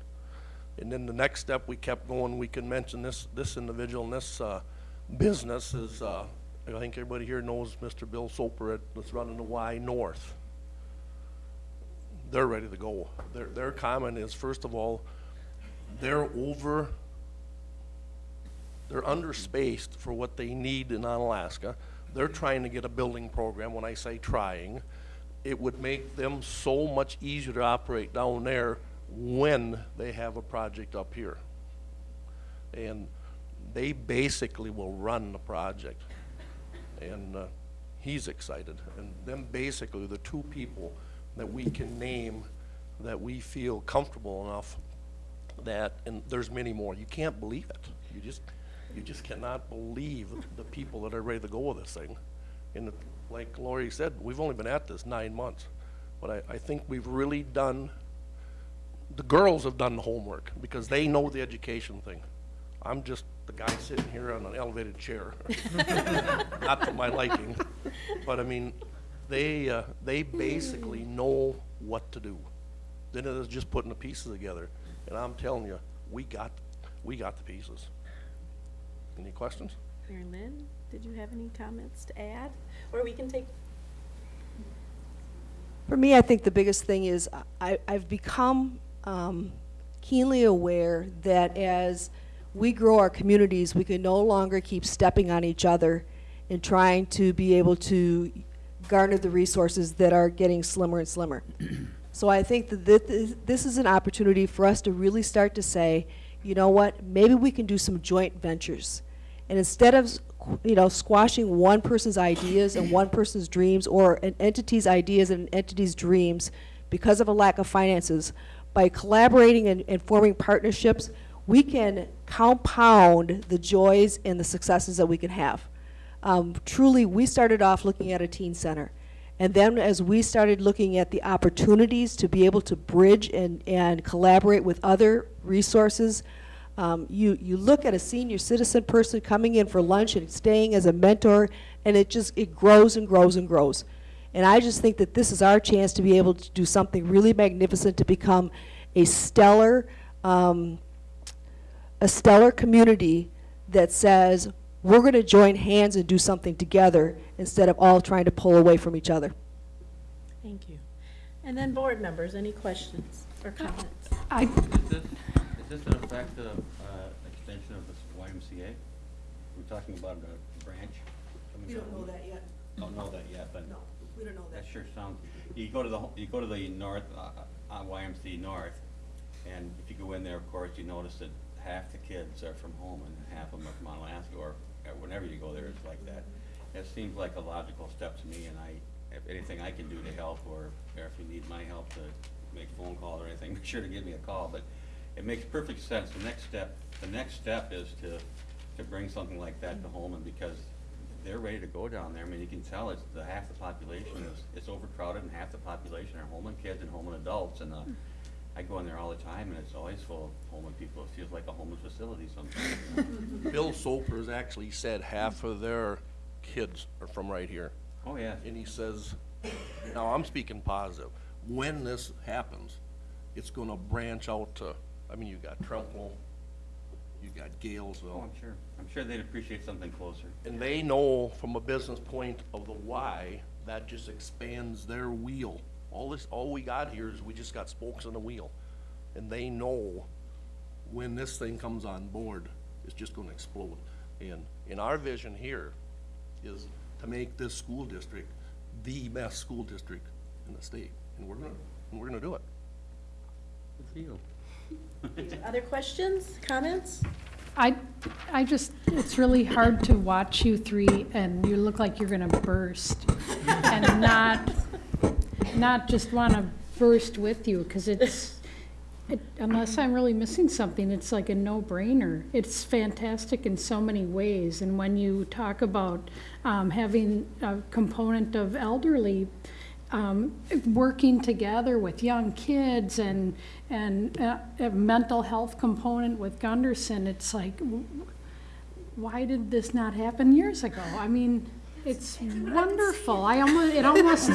And then the next step, we kept going, we can mention this, this individual and this, uh, business is, uh, I think everybody here knows Mr. Bill Soper at, that's running the Y North. They're ready to go. Their, their comment is, first of all, they're over, they're underspaced for what they need in Onalaska. They're trying to get a building program, when I say trying, it would make them so much easier to operate down there when they have a project up here. And they basically will run the project. And, uh, he's excited. And them basically the two people that we can name that we feel comfortable enough that, and there's many more, you can't believe it. You just, you just cannot believe the people that are ready to go with this thing. And like Lori said, we've only been at this nine months, but I, I think we've really done, the girls have done the homework, because they know the education thing. I'm just the guy sitting here on an elevated chair. Not to my liking, but I mean, they, uh, they basically know what to do. Then it is just putting the pieces together, and I'm telling you, we got, we got the pieces. Any questions? Mary Lynn, did you have any comments to add? Or we can take, For me, I think the biggest thing is I, I've become um, keenly aware that as we grow our communities, we can no longer keep stepping on each other and trying to be able to garner the resources that are getting slimmer and slimmer. So I think that this, this is an opportunity for us to really start to say, you know what, maybe we can do some joint ventures. And instead of, you know, squashing one person's ideas and one person's dreams, or an entity's ideas and an entity's dreams because of a lack of finances, by collaborating and, and forming partnerships, we can compound the joys and the successes that we can have. Um, truly, we started off looking at a teen center. And then as we started looking at the opportunities to be able to bridge and, and collaborate with other resources, um, you, you look at a senior citizen person coming in for lunch and staying as a mentor, and it just, it grows and grows and grows. And I just think that this is our chance to be able to do something really magnificent, to become a stellar, um, a stellar community that says, we're going to join hands and do something together instead of all trying to pull away from each other. thank you. And then board members, any questions or comments? I, Is this, is this in effect a, uh, extension of the YMCA? We're talking about a branch? coming from- that yet. Don't know that yet, but No, we don't know that That sure sounds, you go to the, you go to the north, uh, uh, YMCA north, and if you go in there, of course, you notice that half the kids are from home and half of them are from Alaska, or uh, whenever you go there, it's like that. It seems like a logical step to me, and I, if anything I can do to help, or, or if you need my help to make phone call or anything, make sure to give me a call, but it makes perfect sense. The next step, the next step is to, to bring something like that to Holmen, because they're ready to go down there. I mean, you can tell it's, the half the population is, it's overcrowded, and half the population are Holmen kids and Holmen adults, and, uh, I go in there all the time, and it's always full of homeless people. It feels like a homeless facility sometimes. Bill Soper's actually said half of their kids are from right here. Oh, yeah. And he says, now I'm speaking positive, when this happens, it's gonna branch out to, I mean, you got Trempealeau, you got Oh, Galesville. I'm sure, I'm sure they'd appreciate something closer. And they know from a business point of the Y, that just expands their wheel. All this, all we got here is we just got spokes in the wheel. And they know when this thing comes on board, it's just gonna explode. And, and our vision here is to make this school district the best school district in the state. And we're gonna, and we're gonna do it. Good for you. Other questions, comments? I, I just, it's really hard to watch you three and you look like you're gonna burst. And not, not just wanna burst with you, cause it's, it, unless I'm really missing something, it's like a no-brainer. It's fantastic in so many ways, and when you talk about, um, having a component of elderly, um, working together with young kids and, and uh, a mental health component with Gundersen, it's like, why did this not happen years ago? I mean, it's wonderful. I almost, it almost,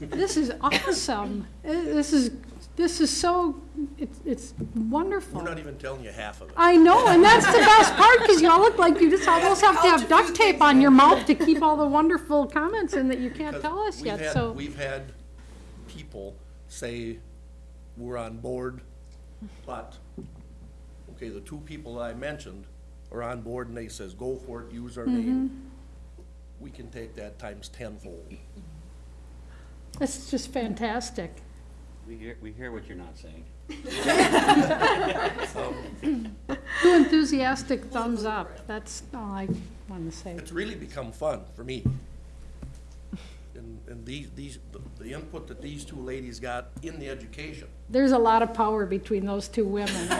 this is awesome. Uh, This is, this is so, it's, it's wonderful. We're not even telling you half of it. I know, and that's the best part, because you all look like you just almost have to have duct tape on your mouth to keep all the wonderful comments in that you can't tell us we've yet, had- so. We've had people say, we're on board, but, okay, the two people that I mentioned are on board and they says, go for it, use our Mm-hmm. name. We can take that times tenfold. That's just fantastic. We hear, we hear what you're not saying. Two enthusiastic thumbs up, that's all I want to say. It's really become fun for me. And, and these, these, the- the input that these two ladies got in the education, There's a lot of power between those two women.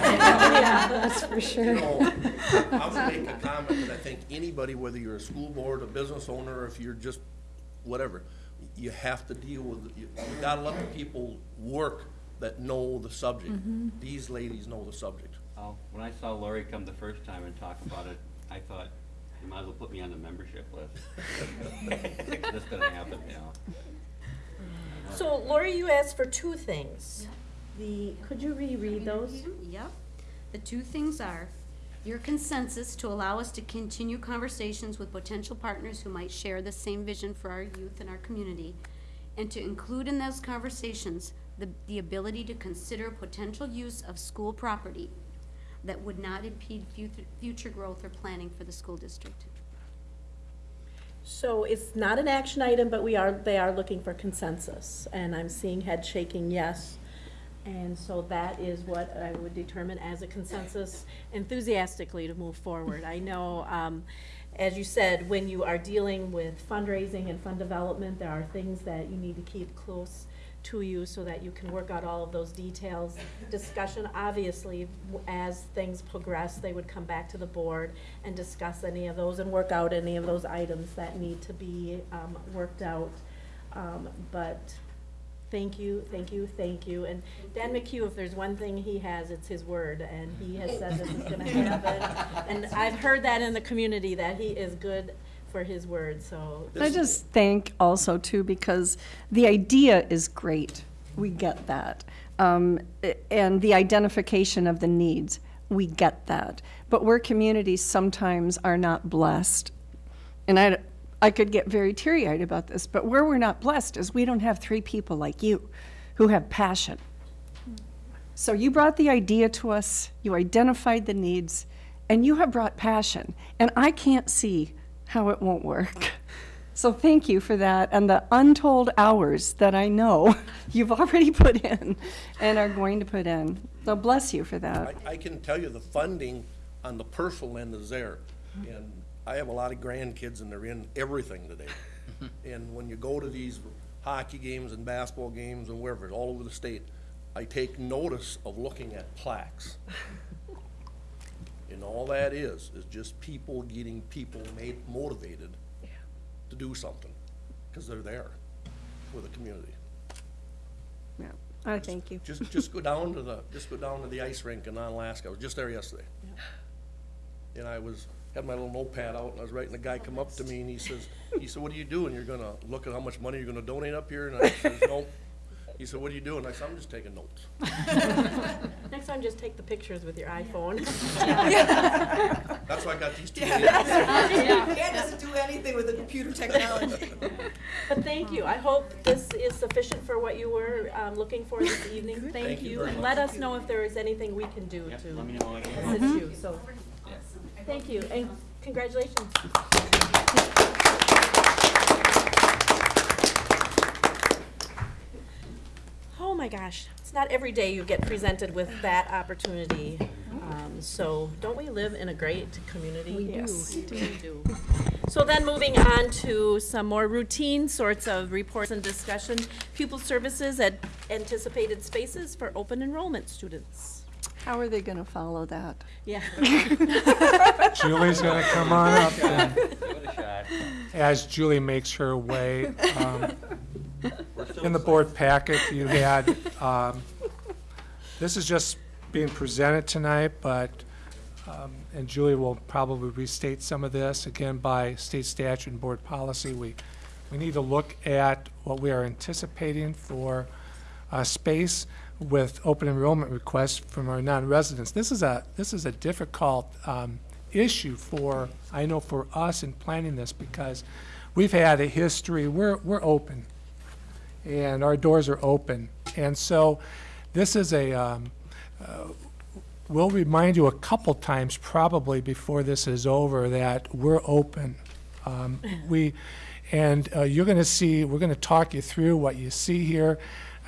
Yeah, that's for You sure. know, I would make a comment that I think anybody, whether you're a school board, a business owner, or if you're just whatever, you have to deal with, you you gotta let the people work that know the subject. Mm-hmm. These ladies know the subject. Oh, when I saw Lori come the first time and talk about it, I thought, you might as well put me on the membership list. That's gonna happen, you know. So Lori, you asked for two things. The, could you reread those? Yep. The two things are your consensus to allow us to continue conversations with potential partners who might share the same vision for our youth and our community, and to include in those conversations the, the ability to consider potential use of school property that would not impede future, future growth or planning for the school district. So it's not an action item, but we are, they are looking for consensus, and I'm seeing head shaking yes. And so that is what I would determine as a consensus enthusiastically to move forward. I know, um, as you said, when you are dealing with fundraising and fund development, there are things that you need to keep close to you so that you can work out all of those details. Discussion, obviously, as things progress, they would come back to the board and discuss any of those and work out any of those items that need to be, um, worked out. Um, but Thank you, thank you, thank you. And Dan McHugh, if there's one thing he has, it's his word, and he has said this is gonna happen. And I've heard that in the community, that he is good for his word, so. I just thank also too, because the idea is great. We get that. Um, a- and the identification of the needs, we get that. But where communities sometimes are not blessed, and I, I could get very teary-eyed about this, but where we're not blessed is we don't have three people like you who have passion. So you brought the idea to us, you identified the needs, and you have brought passion. And I can't see how it won't work. So thank you for that and the untold hours that I know you've already put in and are going to put in. So bless you for that. I, I can tell you the funding on the personal end is there. And I have a lot of grandkids and they're in everything today. And when you go to these hockey games and basketball games and wherever, all over the state, I take notice of looking at plaques. And all that is, is just people getting people made, motivated to do something, because they're there for the community. Yeah, I thank you. Just, just go down to the, just go down to the ice rink in Onalaska. I was just there yesterday. And I was, had my little notepad out and I was writing, a guy come up to me and he says, he said, what are you doing? You're gonna look at how much money you're gonna donate up here? And I says, no. He said, what are you doing? I said, I'm just taking notes. Next time, just take the pictures with your iPhone. That's why I got these two. Dad doesn't do anything with the computer technology. But thank you. I hope this is sufficient for what you were um, looking for this evening. Thank Thank you you. And let us know if there is anything we can do Yep, to let me know when I get assist you, so. Thank you, and congratulations. Oh my gosh, it's not every day you get presented with that opportunity. Um, So don't we live in a great community? We do. We do. So then moving on to some more routine sorts of reports and discussion. Pupil services at anticipated spaces for open enrollment students. How are they going to follow that? Yeah. Julie's gonna come on up then. Give it a shot. As Julie makes her way, um, We're still in the board packet, you had, um, this is just being presented tonight, but, um, and Julie will probably restate some of this, again, by state statute and board policy. We, we need to look at what we are anticipating for uh, space with open enrollment requests from our non-residents. This is a, this is a difficult um, issue for, I know for us in planning this, because we've had a history, we're, we're open, and our doors are open. And so this is a, um, uh, we'll remind you a couple times probably before this is over that we're open. Um, We, and uh, you're going to see, we're going to talk you through what you see here.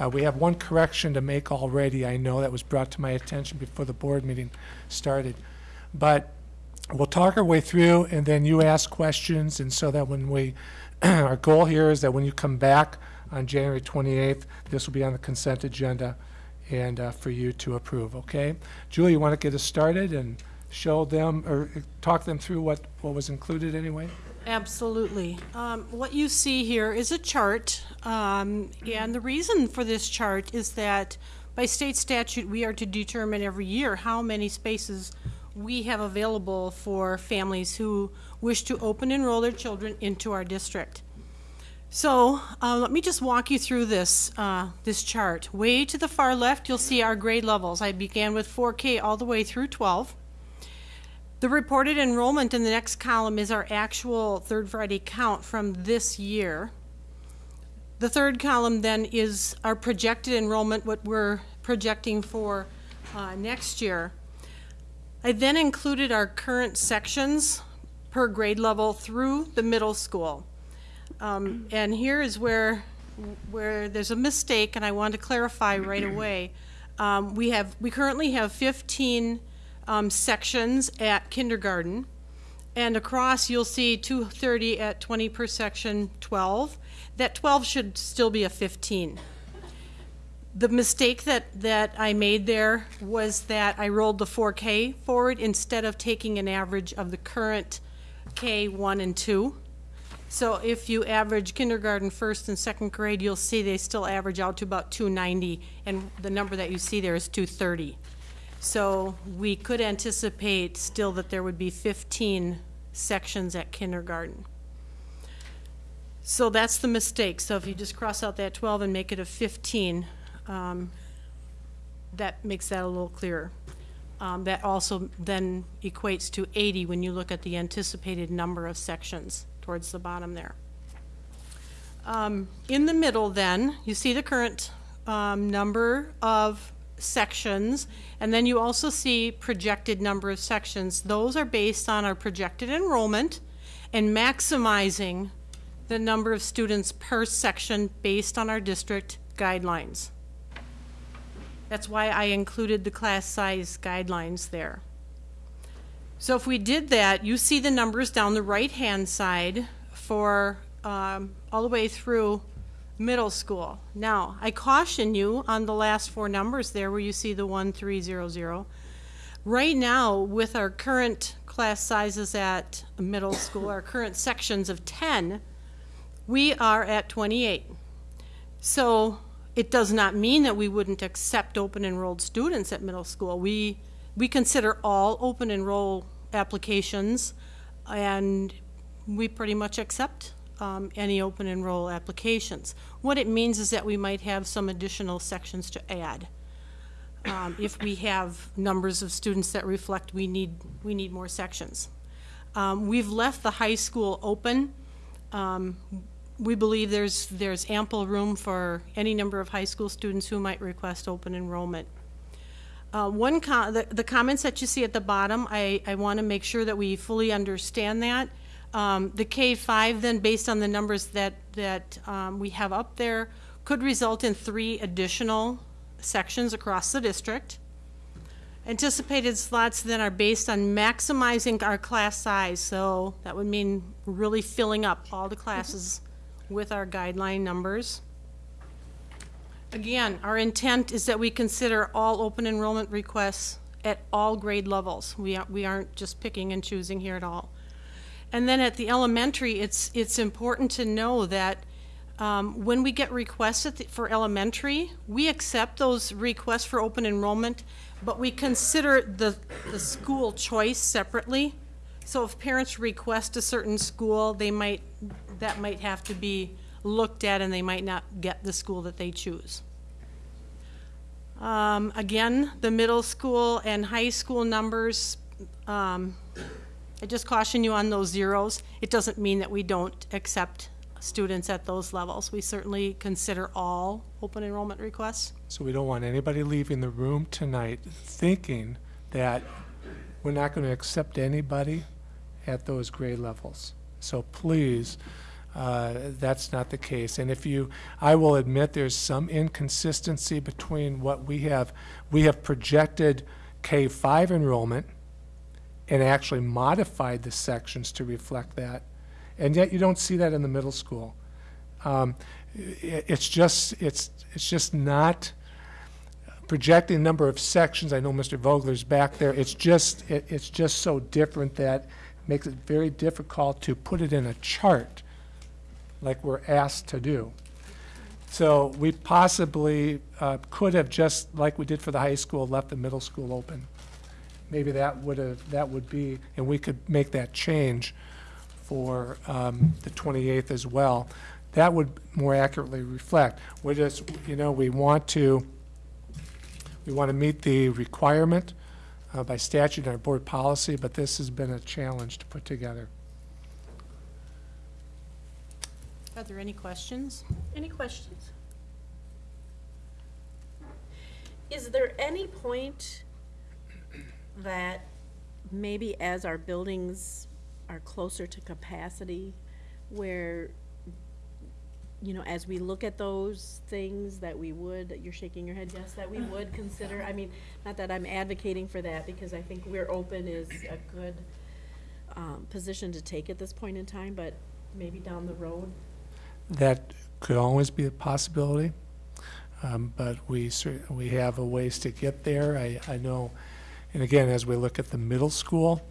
Uh, We have one correction to make already, I know, that was brought to my attention before the board meeting started. But we'll talk our way through, and then you ask questions, and so that when we, our goal here is that when you come back on January 28th, this will be on the consent agenda and uh, for you to approve, okay? Julie, you want to get us started and show them, or talk them through what, what was included anyway? Absolutely. Um, What you see here is a chart, um, and the reason for this chart is that by state statute, we are to determine every year how many spaces we have available for families who wish to open enroll their children into our district. So, uh, let me just walk you through this, uh, this chart. Way to the far left, you'll see our grade levels. I began with 4K all the way through 12. The reported enrollment in the next column is our actual third Friday count from this year. The third column then is our projected enrollment, what we're projecting for uh, next year. I then included our current sections per grade level through the middle school. Um, and here is where, where there's a mistake, and I want to clarify right away. Um, we have, we currently have 15 um, sections at kindergarten, and across you'll see 230 at 20 per section, 12. That 12 should still be a 15. The mistake that, that I made there was that I rolled the 4K forward instead of taking an average of the current K1 and 2. So if you average kindergarten first and second grade, you'll see they still average out to about 290, and the number that you see there is 230. So we could anticipate still that there would be 15 sections at kindergarten. So that's the mistake. So if you just cross out that 12 and make it a 15, um, that makes that a little clearer. Um, That also then equates to 80 when you look at the anticipated number of sections towards the bottom there. Um, In the middle then, you see the current um, number of sections, and then you also see projected number of sections. Those are based on our projected enrollment and maximizing the number of students per section based on our district guidelines. That's why I included the class size guidelines there. So if we did that, you see the numbers down the right-hand side for um, all the way through middle school. Now, I caution you on the last four numbers there where you see the 1300. Right now, with our current class sizes at middle school, our current sections of 10, we are at 28. So it does not mean that we wouldn't accept open enrolled students at middle school. We, we consider all open enroll applications and we pretty much accept um, any open enroll applications. What it means is that we might have some additional sections to add. Um, If we have numbers of students that reflect we need, we need more sections. Um, We've left the high school open. Um, We believe there's, there's ample room for any number of high school students who might request open enrollment. Uh, One, the the comments that you see at the bottom, I, I want to make sure that we fully understand that. Um, The K-5 then, based on the numbers that, that um, we have up there, could result in three additional sections across the district. Anticipated slots then are based on maximizing our class size, so that would mean really filling up all the classes with our guideline numbers. Again, our intent is that we consider all open enrollment requests at all grade levels. We aren't, we aren't just picking and choosing here at all. And then at the elementary, it's, it's important to know that um, when we get requests the- for elementary, we accept those requests for open enrollment, but we consider the, the school choice separately. So if parents request a certain school, they might, that might have to be looked at and they might not get the school that they choose. Um, again, the middle school and high school numbers, um, I just caution you on those zeros. It doesn't mean that we don't accept students at those levels. We certainly consider all open enrollment requests. So we don't want anybody leaving the room tonight thinking that we're not going to accept anybody at those grade levels. So please, uh, that's not the case. And if you, I will admit there's some inconsistency between what we have, we have projected K-5 enrollment and actually modified the sections to reflect that. And yet you don't see that in the middle school. Um, i- It's just, it's, it's just not projecting number of sections. I know Mr. Vogler's back there. It's just, it- it's just so different that makes it very difficult to put it in a chart like we're asked to do. So we possibly uh, could have just, like we did for the high school, left the middle school open. Maybe that would have, that would be, and we could make that change for um, the 28th as well. That would more accurately reflect. We're just, you know, we want to, we want to meet the requirement uh, by statute and our board policy, but this has been a challenge to put together. Are there any questions? Any questions? Is there any point that maybe as our buildings are closer to capacity, where, you know, as we look at those things, that we would, you're shaking your head, yes, that we would consider, I mean, not that I'm advocating for that, because I think we're open is a good, um, position to take at this point in time, but maybe down the road, That could always be a possibility, um, but we we have a ways to get there. I, I know, and again, as we look at the middle school,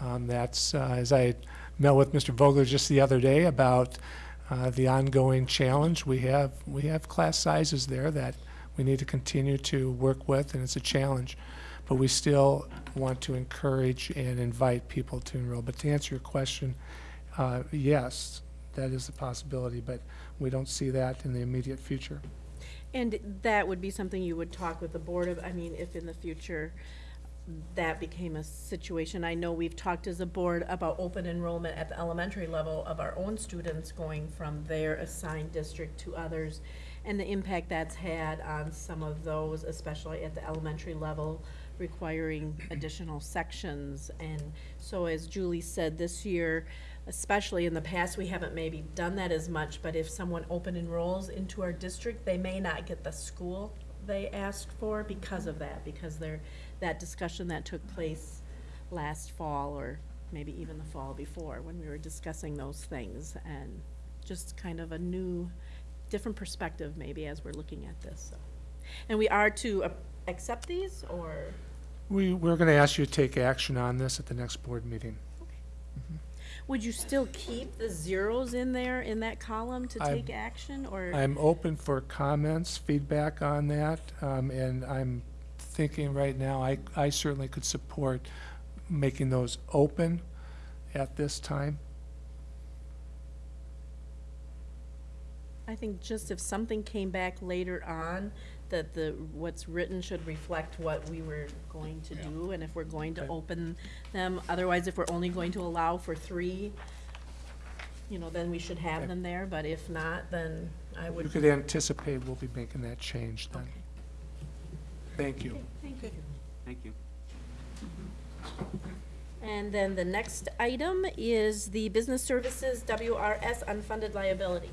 um, that's, uh, as I met with Mr. Vogler just the other day about uh, the ongoing challenge, we have, we have class sizes there that we need to continue to work with, and it's a challenge. But we still want to encourage and invite people to enroll. But to answer your question, uh, yes, that is a possibility, but we don't see that in the immediate future. And that would be something you would talk with the board of, I mean, if in the future that became a situation. I know we've talked as a board about open enrollment at the elementary level of our own students going from their assigned district to others, and the impact that's had on some of those, especially at the elementary level, requiring additional sections. And so as Julie said, this year, especially in the past, we haven't maybe done that as much, but if someone open enrolls into our district, they may not get the school they asked for because of that, because they're, that discussion that took place last fall, or maybe even the fall before, when we were discussing those things, and just kind of a new, different perspective maybe as we're looking at this, so. And we are to uh, accept these, or? We, we're going to ask you to take action on this at the next board meeting. Would you still keep the zeros in there, in that column to I'm- take action, or? I'm open for comments, feedback on that, um, and I'm thinking right now, I, I certainly could support making those open at this time. I think just if something came back later on, that the, what's written should reflect what we were going to do, and if we're going to Okay. open them, otherwise if we're only going to allow for three, you know, then we should have them there, but if not, then I would. You would. could anticipate we'll be making that change then. Okay. Thank you. Thank you. Thank you. And then the next item is the Business Services WRS unfunded liability.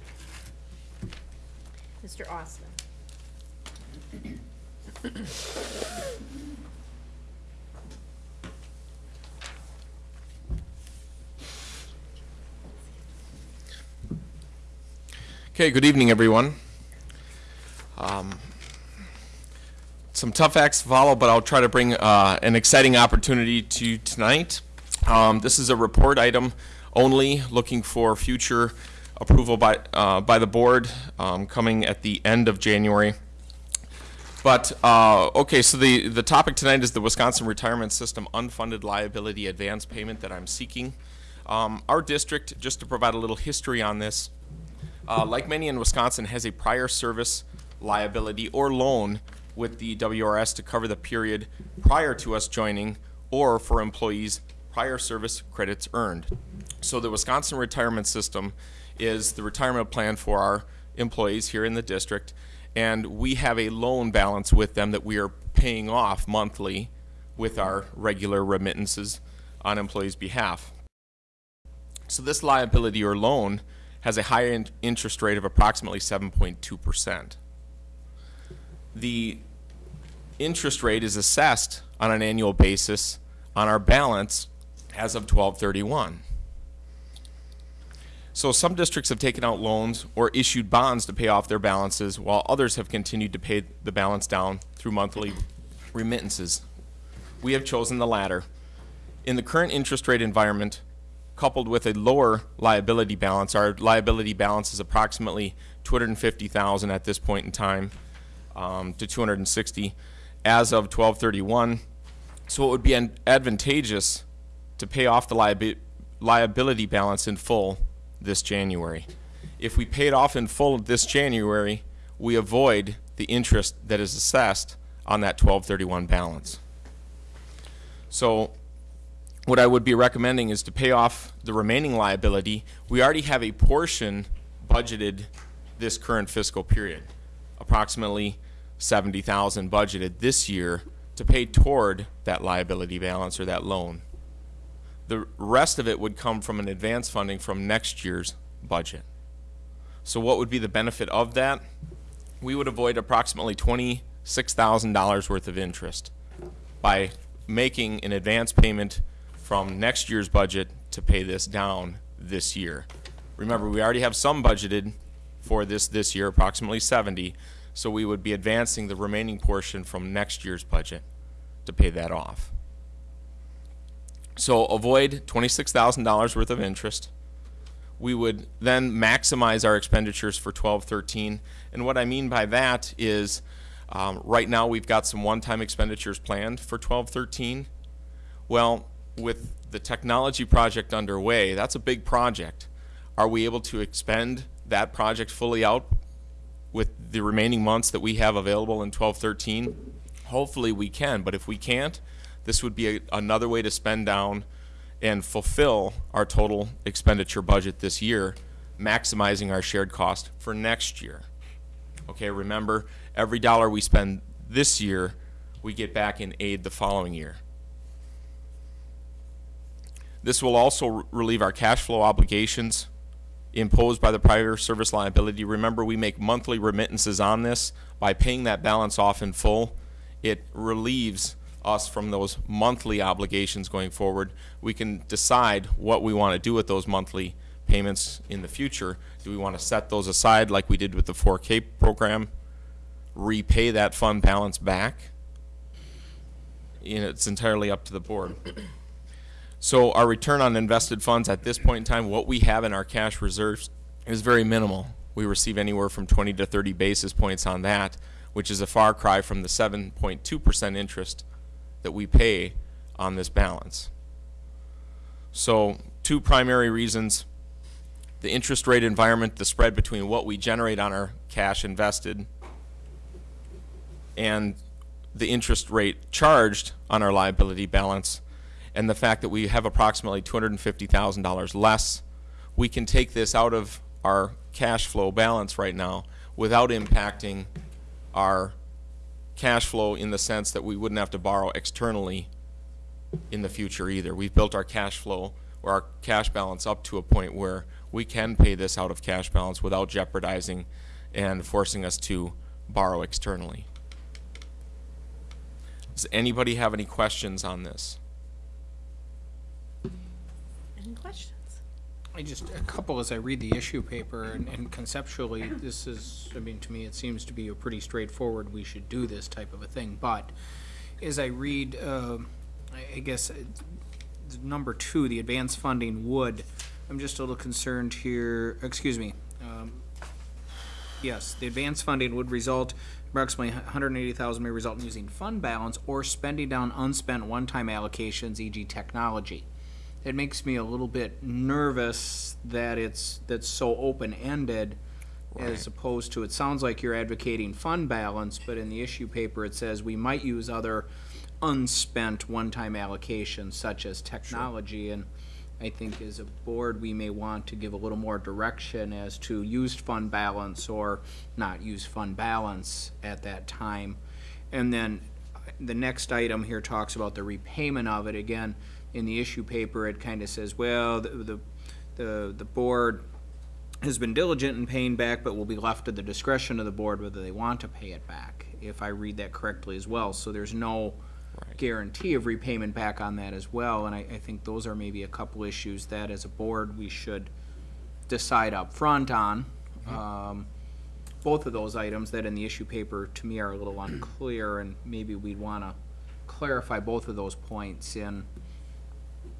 Mr. Austin. Okay, good evening, everyone. Um, Some tough acts to follow, but I'll try to bring uh, an exciting opportunity to tonight. Um, This is a report item only, looking for future approval by, uh, by the board, um, coming at the end of January. But, uh, okay, so the, the topic tonight is the Wisconsin Retirement System unfunded liability advance payment that I'm seeking. Um, Our district, just to provide a little history on this, uh, like many in Wisconsin, has a prior service liability or loan with the WRS to cover the period prior to us joining or for employees' prior service credits earned. So the Wisconsin retirement system is the retirement plan for our employees here in the district, and we have a loan balance with them that we are paying off monthly with our regular remittances on employees' behalf. So this liability or loan has a higher in- interest rate of approximately 7.2%. The interest rate is assessed on an annual basis on our balance as of 1231. So some districts have taken out loans or issued bonds to pay off their balances, while others have continued to pay the balance down through monthly remittances. We have chosen the latter. In the current interest rate environment, coupled with a lower liability balance, our liability balance is approximately 250,000 at this point in time um, to 260 as of 1231. So it would be advantageous to pay off the liabi- liability balance in full this January. If we pay it off in full this January, we avoid the interest that is assessed on that 1231 balance. So what I would be recommending is to pay off the remaining liability. We already have a portion budgeted this current fiscal period, approximately 70,000 budgeted this year to pay toward that liability balance or that loan. The rest of it would come from an advance funding from next year's budget. So what would be the benefit of that? We would avoid approximately $26,000 worth of interest by making an advance payment from next year's budget to pay this down this year. Remember, we already have some budgeted for this this year, approximately 70, so we would be advancing the remaining portion from next year's budget to pay that off. So avoid $26,000 worth of interest. We would then maximize our expenditures for 1213. And what I mean by that is, um, right now we've got some one-time expenditures planned for 1213. Well, with the technology project underway, that's a big project. Are we able to expend that project fully out with the remaining months that we have available in 1213? Hopefully we can, but if we can't, this would be a, another way to spend down and fulfill our total expenditure budget this year, maximizing our shared cost for next year. Okay, remember, every dollar we spend this year, we get back in aid the following year. This will also relieve our cash flow obligations imposed by the prior service liability. Remember, we make monthly remittances on this. By paying that balance off in full, it relieves us from those monthly obligations going forward. We can decide what we want to do with those monthly payments in the future. Do we want to set those aside like we did with the 4K program? Repay that fund balance back? It's entirely up to the board. So our return on invested funds at this point in time, what we have in our cash reserves is very minimal. We receive anywhere from 20 to 30 basis points on that, which is a far cry from the 7.2% interest that we pay on this balance. So two primary reasons the interest rate environment, the spread between what we generate on our cash invested and the interest rate charged on our liability balance, and the fact that we have approximately $250,000 less, we can take this out of our cash flow balance right now without impacting our cash flow in the sense that we wouldn't have to borrow externally in the future either. We've built our cash flow or our cash balance up to a point where we can pay this out of cash balance without jeopardizing and forcing us to borrow externally. Does anybody have any questions on this? Any questions? I just, a couple as I read the issue paper, and and conceptually, this is, I mean, to me, it seems to be a pretty straightforward, we should do this type of a thing, but as I read, uh, I I guess, uh, number two, the advanced funding would, I'm just a little concerned here, excuse me, um, Yes, the advanced funding would result, approximately hundred and eighty thousand may result in using fund balance or spending down unspent one-time allocations, e.g. technology. It makes me a little bit nervous that it's, that's so open-ended as opposed to, it sounds like you're advocating fund balance, but in the issue paper, it says we might use other unspent one-time allocations such as technology, and I think as a board, we may want to give a little more direction as to used fund balance or not used fund balance at that time. And then the next item here talks about the repayment of it. Again, in the issue paper, it kind of says, well, the, the, the, the board has been diligent in paying back, but will be left to the discretion of the board whether they want to pay it back, if I read that correctly as well. So there's no guarantee of repayment back on that as well, and I, I think those are maybe a couple issues that as a board, we should decide up front on. Um, both of those items that in the issue paper, to me, are a little unclear, and maybe we'd wanna clarify both of those points in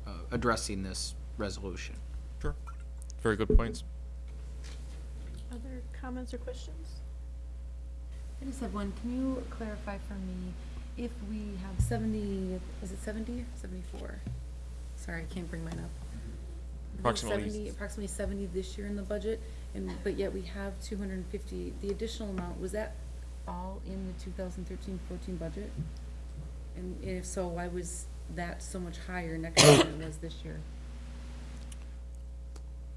uh, addressing this resolution. Sure. Very good points. Other comments or questions? I just have one. Can you clarify for me if we have seventy, is it seventy or seventy-four? Sorry, I can't bring mine up. Approximately. 70 Approximately seventy this year in the budget, and, but yet we have two hundred and fifty, the additional amount, was that all in the 2013-14 budget? And if so, why was that so much higher next year than it was this year?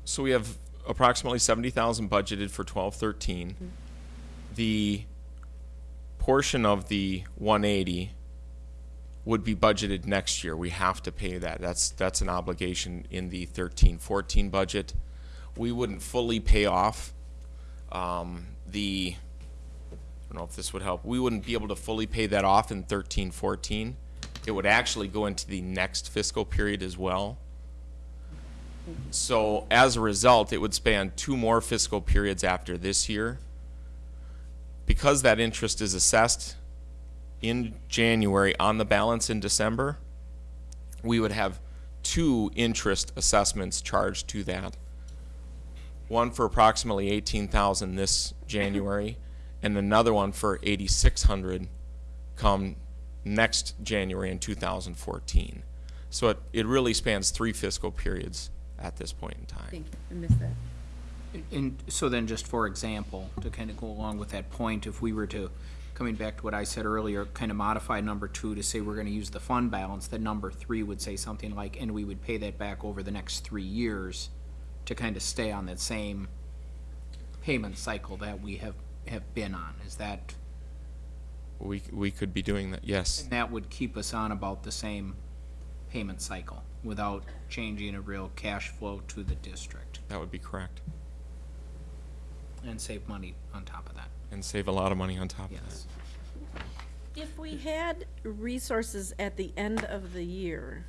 So we have approximately seventy thousand budgeted for twelve thirteen. The portion of the one eighty would be budgeted next year. We have to pay that. That's, that's an obligation in the thirteen fourteen budget. We wouldn't fully pay off, um, the, I don't know if this would help. We wouldn't be able to fully pay that off in thirteen fourteen. It would actually go into the next fiscal period as well. So as a result, it would span two more fiscal periods after this year. Because that interest is assessed in January on the balance in December, we would have two interest assessments charged to that. One for approximately eighteen thousand this January, and another one for eighty-six hundred come next January in two thousand fourteen. So it, it really spans three fiscal periods at this point in time. Thank you, I missed that. And so then, just for example, to kind of go along with that point, if we were to, coming back to what I said earlier, kind of modify number two to say we're gonna use the fund balance, then number three would say something like, and we would pay that back over the next three years to kind of stay on that same payment cycle that we have, have been on. Is that, We, we could be doing that, yes. and that would keep us on about the same payment cycle without changing a real cash flow to the district That would be correct. and save money on top of that. And save a lot of money on top of that. Yes. If we had resources at the end of the year,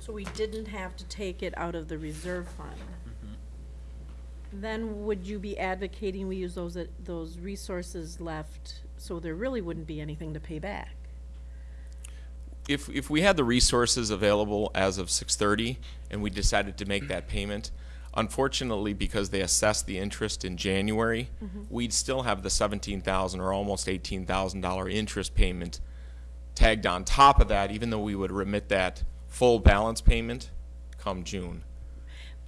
so we didn't have to take it out of the reserve fund, mm-hmm. then would you be advocating we use those, those resources left, so there really wouldn't be anything to pay back? If, if we had the resources available as of six thirty and we decided to make that payment, unfortunately, because they assessed the interest in January, mm-hmm. we'd still have the seventeen thousand or almost eighteen thousand dollar interest payment tagged on top of that, even though we would remit that full balance payment come June.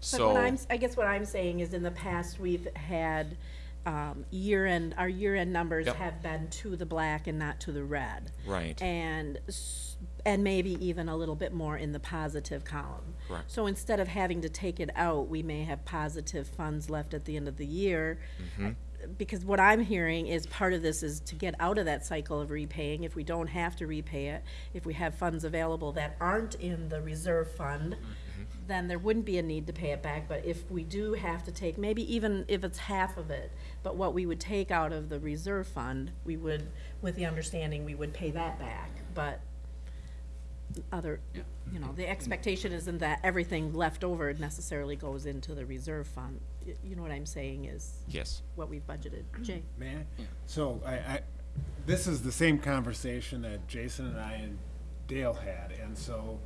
But what So, I'm, I guess what I'm saying is in the past, we've had, um, year-end, our year-end numbers Yep. have been to the black and not to the red. right, And, s- and maybe even a little bit more in the positive column. Correct. So instead of having to take it out, we may have positive funds left at the end of the year. Mhm. Because what I'm hearing is part of this is to get out of that cycle of repaying, if we don't have to repay it, if we have funds available that aren't in the reserve fund, then there wouldn't be a need to pay it back, but if we do have to take, maybe even if it's half of it, but what we would take out of the reserve fund, we would, with the understanding, we would pay that back, but other, you know, the expectation isn't that everything left over necessarily goes into the reserve fund. Y- You know what I'm saying is yes. what we've budgeted. Jay? May I? So I, I, this is the same conversation that Jason and I and Dale had, and so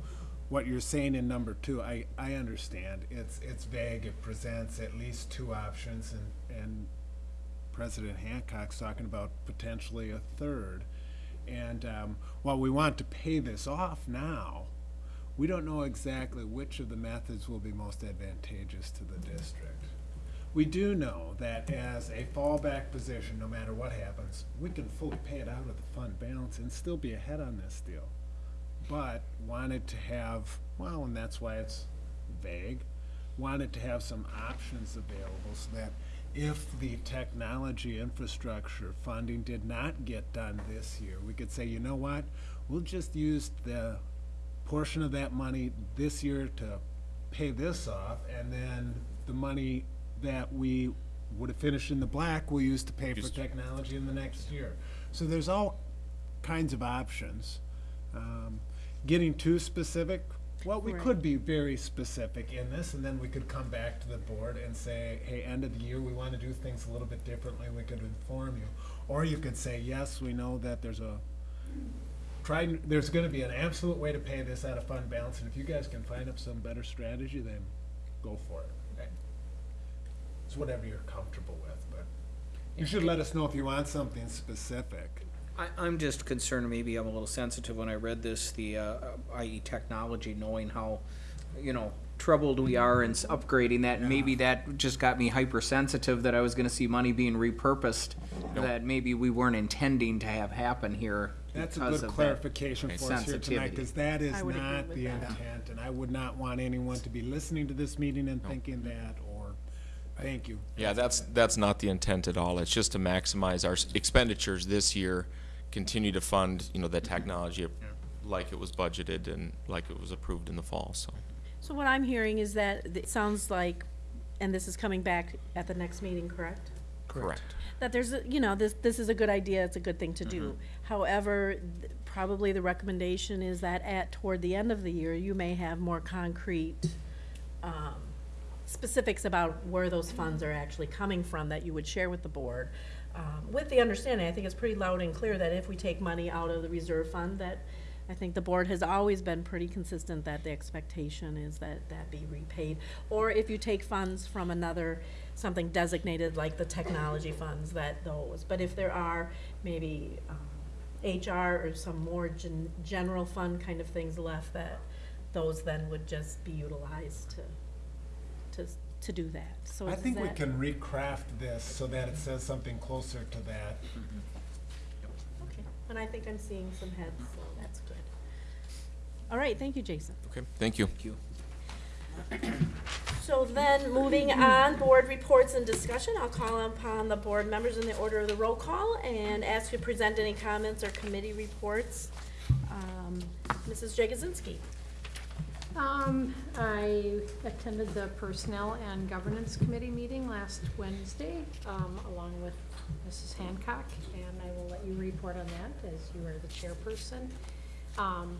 what you're saying in number two, I, I understand. It's, it's vague, it presents at least two options, and, and President Hancock's talking about potentially a third. And, um, while we want to pay this off now, we don't know exactly which of the methods will be most advantageous to the district. We do know that as a fallback position, no matter what happens, we can fully pay it out of the fund balance and still be ahead on this deal. But wanted to have, well, and that's why it's vague, wanted to have some options available so that if the technology infrastructure funding did not get done this year, we could say, you know what? We'll just use the portion of that money this year to pay this off, and then the money that we would have finished in the black, we'll use to pay for Just- technology in the next year. So there's all kinds of options. Um, Getting too specific, well, we Right. could be very specific in this, and then we could come back to the board and say, hey, end of the year, we want to do things a little bit differently, we could inform you. Or you could say, yes, we know that there's a, try, there's gonna be an absolute way to pay this out of fund balance, and if you guys can find up some better strategy, then go for it. okay? It's whatever you're comfortable with, but you should let us know if you want something specific. I, I'm just concerned, maybe I'm a little sensitive when I read this, the, uh, i.e. technology, knowing how, you know, troubled we are in s- upgrading that, and maybe that just got me hypersensitive that I was gonna see money being repurposed, that maybe we weren't intending to have happen here That's a because good of that clarification for us here tonight, sensitivity. because that is I would agree not with the that. intent, and I would not want anyone to be listening to this meeting and thinking that, or, thank you. Yeah, that's, that's not the intent at all. It's just to maximize our s- expenditures this year, continue to fund, you know, the technology like it was budgeted and like it was approved in the fall, so. So what I'm hearing is that it sounds like, and this is coming back at the next meeting, correct? Correct. that there's, a- you know, this, this is a good idea, it's a good thing to do. However, th- probably the recommendation is that at, toward the end of the year, you may have more concrete, um, specifics about where those funds are actually coming from that you would share with the board. Um, with the understanding, I think it's pretty loud and clear that if we take money out of the reserve fund, that I think the board has always been pretty consistent that the expectation is that that be repaid. Or if you take funds from another, something designated like the technology funds, that those. But if there are maybe um, HR or some more gen- general fund kind of things left, that those then would just be utilized to, to, to do that. So I is think we that- can recraft this so that it says something closer to that. Okay, and I think I'm seeing some heads, so that's good. All right, thank you, Jason. Okay, thank you. Thank you. So then, moving on, board reports and discussion, I'll call upon the board members in the order of the roll call and ask you to present any comments or committee reports. Um, Mrs. Jagosinski. Um, I attended the Personnel and Governance Committee meeting last Wednesday, um, along with Mrs. Hancock, and I will let you report on that as you are the chairperson. Um,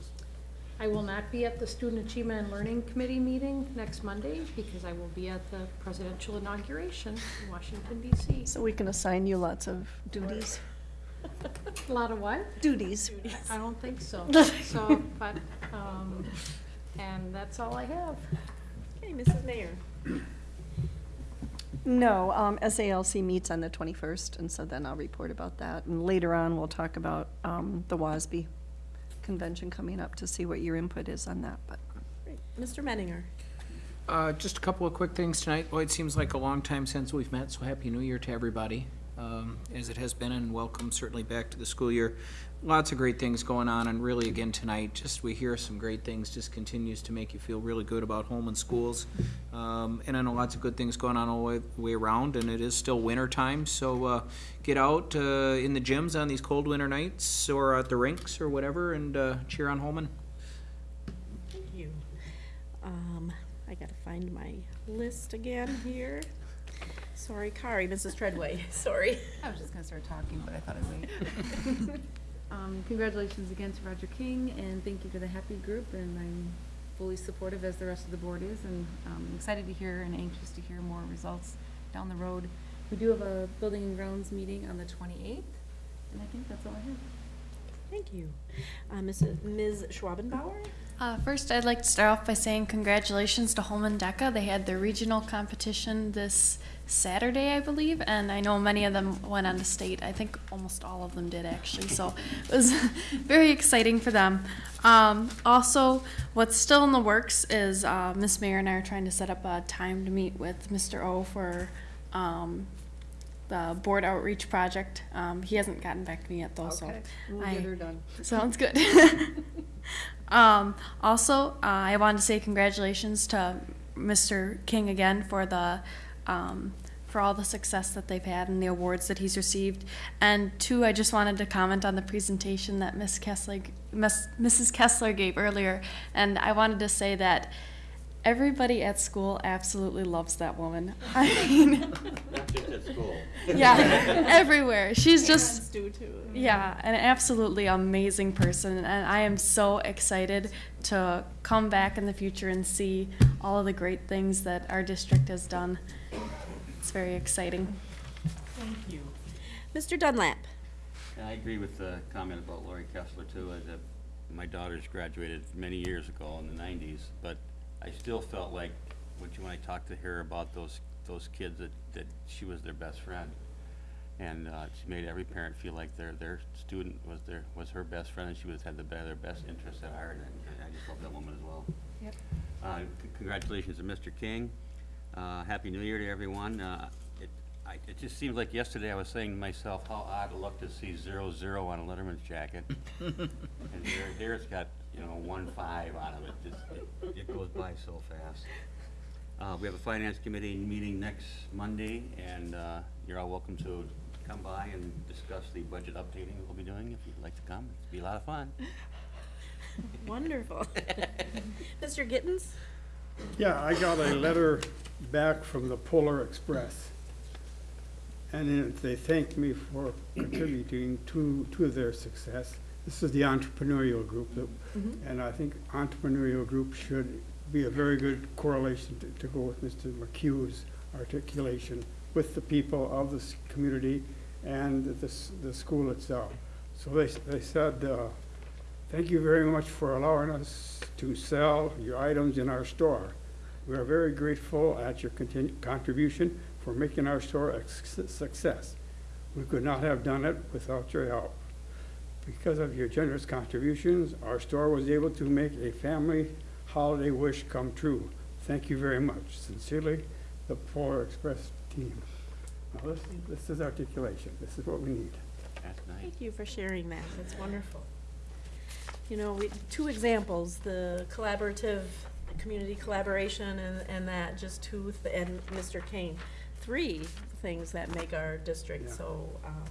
I will not be at the Student Achievement and Learning Committee meeting next Monday because I will be at the presidential inauguration in Washington DC. So we can assign you lots of duties. A lot of what? Duties. I don't think so. So, but, um, and that's all I have. Okay, Mrs. Mayor. No, um, SALC meets on the twenty-first, and so then I'll report about that. And later on, we'll talk about, um, the WASB convention coming up to see what your input is on that, but. Great. Mr. Menninger. Uh, just a couple of quick things tonight. Boy, it seems like a long time since we've met, so Happy New Year to everybody, um, as it has been, and welcome certainly back to the school year. Lots of great things going on, and really again tonight, just we hear some great things, just continues to make you feel really good about Holmen schools. Um, and I know lots of good things going on all the way, way around, and it is still winter time, so, uh, get out, uh, in the gyms on these cold winter nights, or at the rinks, or whatever, and, uh, cheer on Holmen. Thank you. Um, I gotta find my list again here. Sorry, Kari, Mrs. Treadway, sorry. I was just gonna start talking, but I thought I'd wait. Um, congratulations again to Roger King, and thank you to the Happy Group, and I'm fully supportive as the rest of the board is, and, um, excited to hear and anxious to hear more results down the road. We do have a building and grounds meeting on the twenty-eighth, and I think that's all I have. Thank you. Uh, Mrs., Ms. Schwabenbauer? Uh, first, I'd like to start off by saying congratulations to Holmen DECA. They had their regional competition this Saturday, I believe, and I know many of them went on to state. I think almost all of them did, actually, so it was very exciting for them. Um, also, what's still in the works is uh, Miss Mayor and I are trying to set up a time to meet with Mr. O for um, the board outreach project. Um, he hasn't gotten back to me yet, though, so. We'll I- get her done. Sounds good. um, also, uh, I wanted to say congratulations to Mr. King again for the um, for all the success that they've had and the awards that he's received. And two, I just wanted to comment on the presentation that Miss Kessler, Miss, Mrs. Kessler gave earlier, and I wanted to say that. Everybody at school absolutely loves that woman. I mean, Not just at school. yeah, everywhere. She's just do too. yeah, an absolutely amazing person, and I am so excited to come back in the future and see all of the great things that our district has done. It's very exciting. Thank you. Mr. Dunlap? I agree with the comment about Lori Kessler too, as a, my daughters graduated many years ago in the nineties, but I still felt like, when you, when I talked to her about those, those kids, that, that she was their best friend. And, uh, she made every parent feel like their, their student was their, was her best friend, and she was, had the, be- their best interests at heart, and I just love that woman as well. Yep. Uh, c- congratulations to Mr. King. Uh, Happy New Year to everyone. Uh, it, I, it just seems like yesterday I was saying to myself, how odd it looked to see zero, zero on a Letterman's jacket. And here, here it's got, you know, one, five on it. It just, it, it goes by so fast. Uh, we have a finance committee meeting next Monday, and, uh, you're all welcome to come by and discuss the budget updating we'll be doing if you'd like to come. It'd be a lot of fun. Wonderful. Mr. Gittens? Yeah, I got a letter back from the Polar Express. And it, they thanked me for contributing to, to their success. This is the entrepreneurial group, that- and I think entrepreneurial group should be a very good correlation to, to go with Mr. McHugh's articulation with the people of this community and the, the school itself. So they, they said, uh, Thank you very much for allowing us to sell your items in our store. We are very grateful at your contribution for making our store a success. We could not have done it without your help. Because of your generous contributions, our store was able to make a family holiday wish come true. Thank you very much. Sincerely, the Polar Express team. Now, this, this is articulation. This is what we need. That's nice. Thank you for sharing that. That's wonderful. You know, we, two examples, the collaborative, community collaboration and, and that, just two, th- and Mr. Kane. Three things that make our district Yeah. so, um,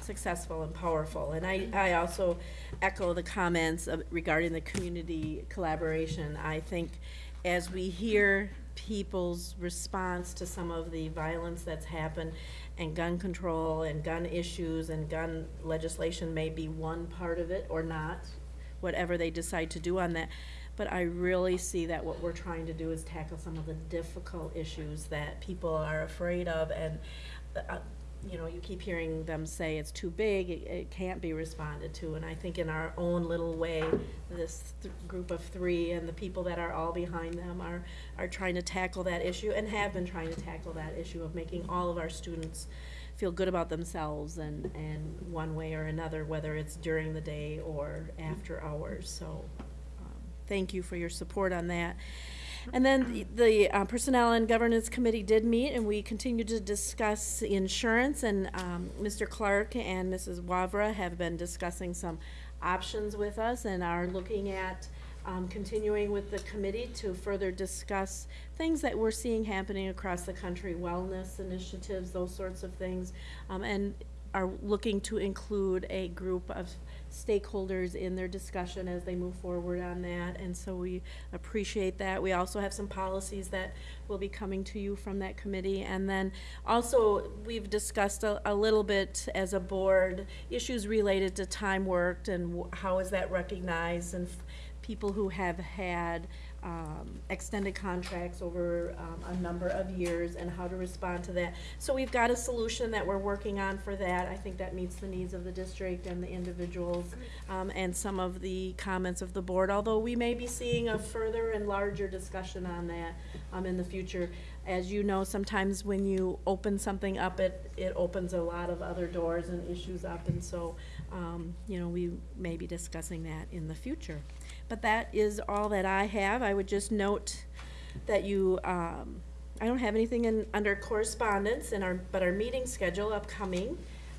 successful and powerful. And I, I also echo the comments of- regarding the community collaboration. I think as we hear people's response to some of the violence that's happened, and gun control and gun issues and gun legislation may be one part of it or not, whatever they decide to do on that. But I really see that what we're trying to do is tackle some of the difficult issues that people are afraid of and, uh, you know, you keep hearing them say it's too big, it, it can't be responded to. And I think in our own little way, this th- group of three and the people that are all behind them are, are trying to tackle that issue and have been trying to tackle that issue of making all of our students feel good about themselves and, and one way or another, whether it's during the day or after hours. So, um, thank you for your support on that. And then the- the uh, Personnel and Governance Committee did meet, and we continued to discuss insurance, and um, Mr. Clark and Mrs. Wavra have been discussing some options with us and are looking at um, continuing with the committee to further discuss things that we're seeing happening across the country, wellness initiatives, those sorts of things, um, and are looking to include a group of stakeholders in their discussion as they move forward on that, and so we appreciate that. We also have some policies that will be coming to you from that committee, and then also, we've discussed a, a little bit as a board, issues related to time worked and how is that recognized, and people who have had um, extended contracts over um, a number of years and how to respond to that. So we've got a solution that we're working on for that. I think that meets the needs of the district and the individuals um, and some of the comments of the board, although we may be seeing a further and larger discussion on that um, in the future. As you know, sometimes when you open something up, it, it opens a lot of other doors and issues up, and so, um, you know, we may be discussing that in the future. But that is all that I have. I would just note that you, um, I don't have anything in, under correspondence in our, but our meeting schedule upcoming.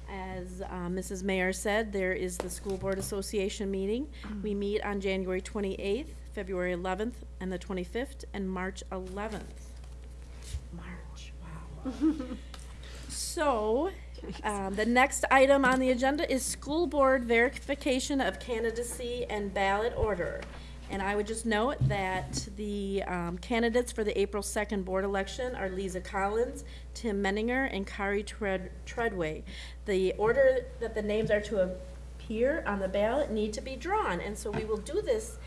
As, uh, Mrs. Mayor said, there is the School Board Association meeting. We meet on January twenty-eighth, February eleventh, and the twenty-fifth, and March eleventh. March, wow. So, um, the next item on the agenda is school board verification of candidacy and ballot order. And I would just note that the um, candidates for the April second board election are Lisa Collins, Tim Menninger, and Kari Tread- Treadway. The order that the names are to appear on the ballot need to be drawn, and so we will do this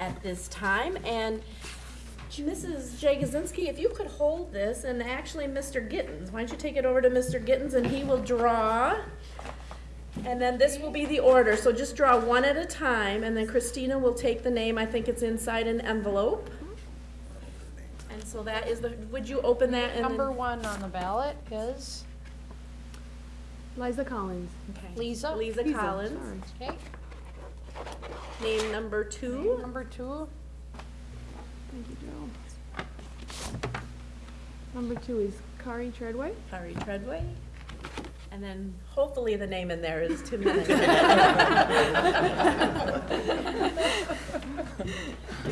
at this time. And Mrs. Jagosinski, if you could hold this, and actually Mr. Gittens, why don't you take it over to Mr. Gittens and he will draw. And then this will be the order, so just draw one at a time, and then Christina will take the name, I think it's inside an envelope. And so that is the, would you open that and then? Number one on the ballot is Liza Collins. Okay. Lisa. Lisa Collins. Okay, Name number two. number two, Thank you, Joe. Number two is Kari Treadway. Kari Treadway. And then hopefully the name in there is Tim Menninger.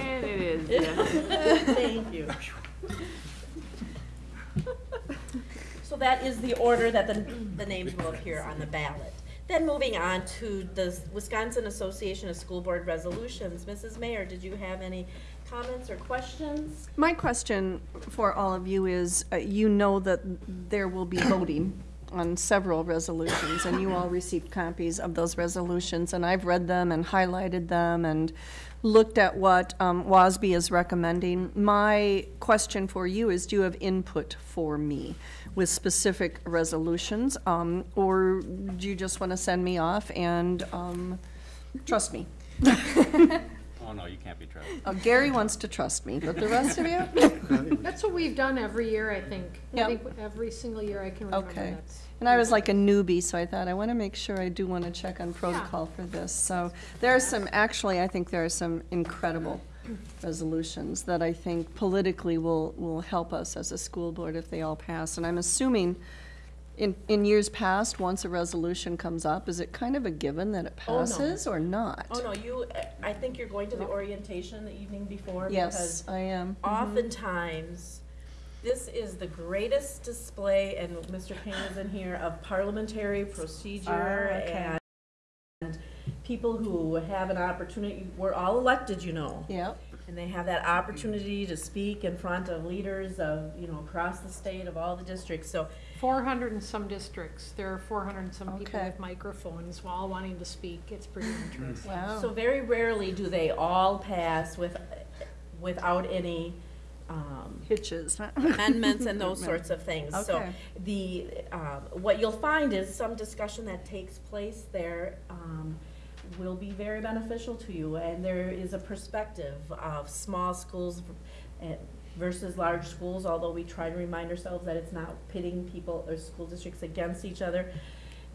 And it is, yes. Thank you. So that is the order that the, the names will appear on the ballot. Then moving on to the Wisconsin Association of School Board Resolutions. Mrs. Mayor, did you have any comments or questions? My question for all of you is, uh, you know that there will be voting on several resolutions, and you all received copies of those resolutions, and I've read them and highlighted them and looked at what um, WASB is recommending. My question for you is, do you have input for me with specific resolutions? um, Or do you just want to send me off and um, trust me? Oh, no, you can't be trusted. Uh, Gary wants to trust me, but the rest of you? that's what we've done every year, I think. I Yep. think every single year I can remember Okay. that's. And I was like a newbie, so I thought, I want to make sure I do want to check on protocol for this. So there are some, actually, I think there are some incredible resolutions that I think politically will, will help us as a school board if they all pass. And I'm assuming, in, in years past, once a resolution comes up, is it kind of a given that it Oh, no. passes or not? Oh, no, you, I think you're going to the orientation the evening before Yes, because I am. Mhm. oftentimes, this is the greatest display, and Mr. Payne is in here, of parliamentary procedure Ah, okay. and people who have an opportunity, we're all elected, you know. Yep. And they have that opportunity to speak in front of leaders of, you know, across the state of all the districts, so. Four hundred and some districts, there are four hundred and some people Okay. with microphones, all wanting to speak, it's pretty interesting. Wow. So very rarely do they all pass with, without any, um, Hitches. amendments and those sorts of things. So Okay. the, um, what you'll find is some discussion that takes place there um, will be very beneficial to you. And there is a perspective of small schools eh, versus large schools, although we try to remind ourselves that it's not pitting people or school districts against each other.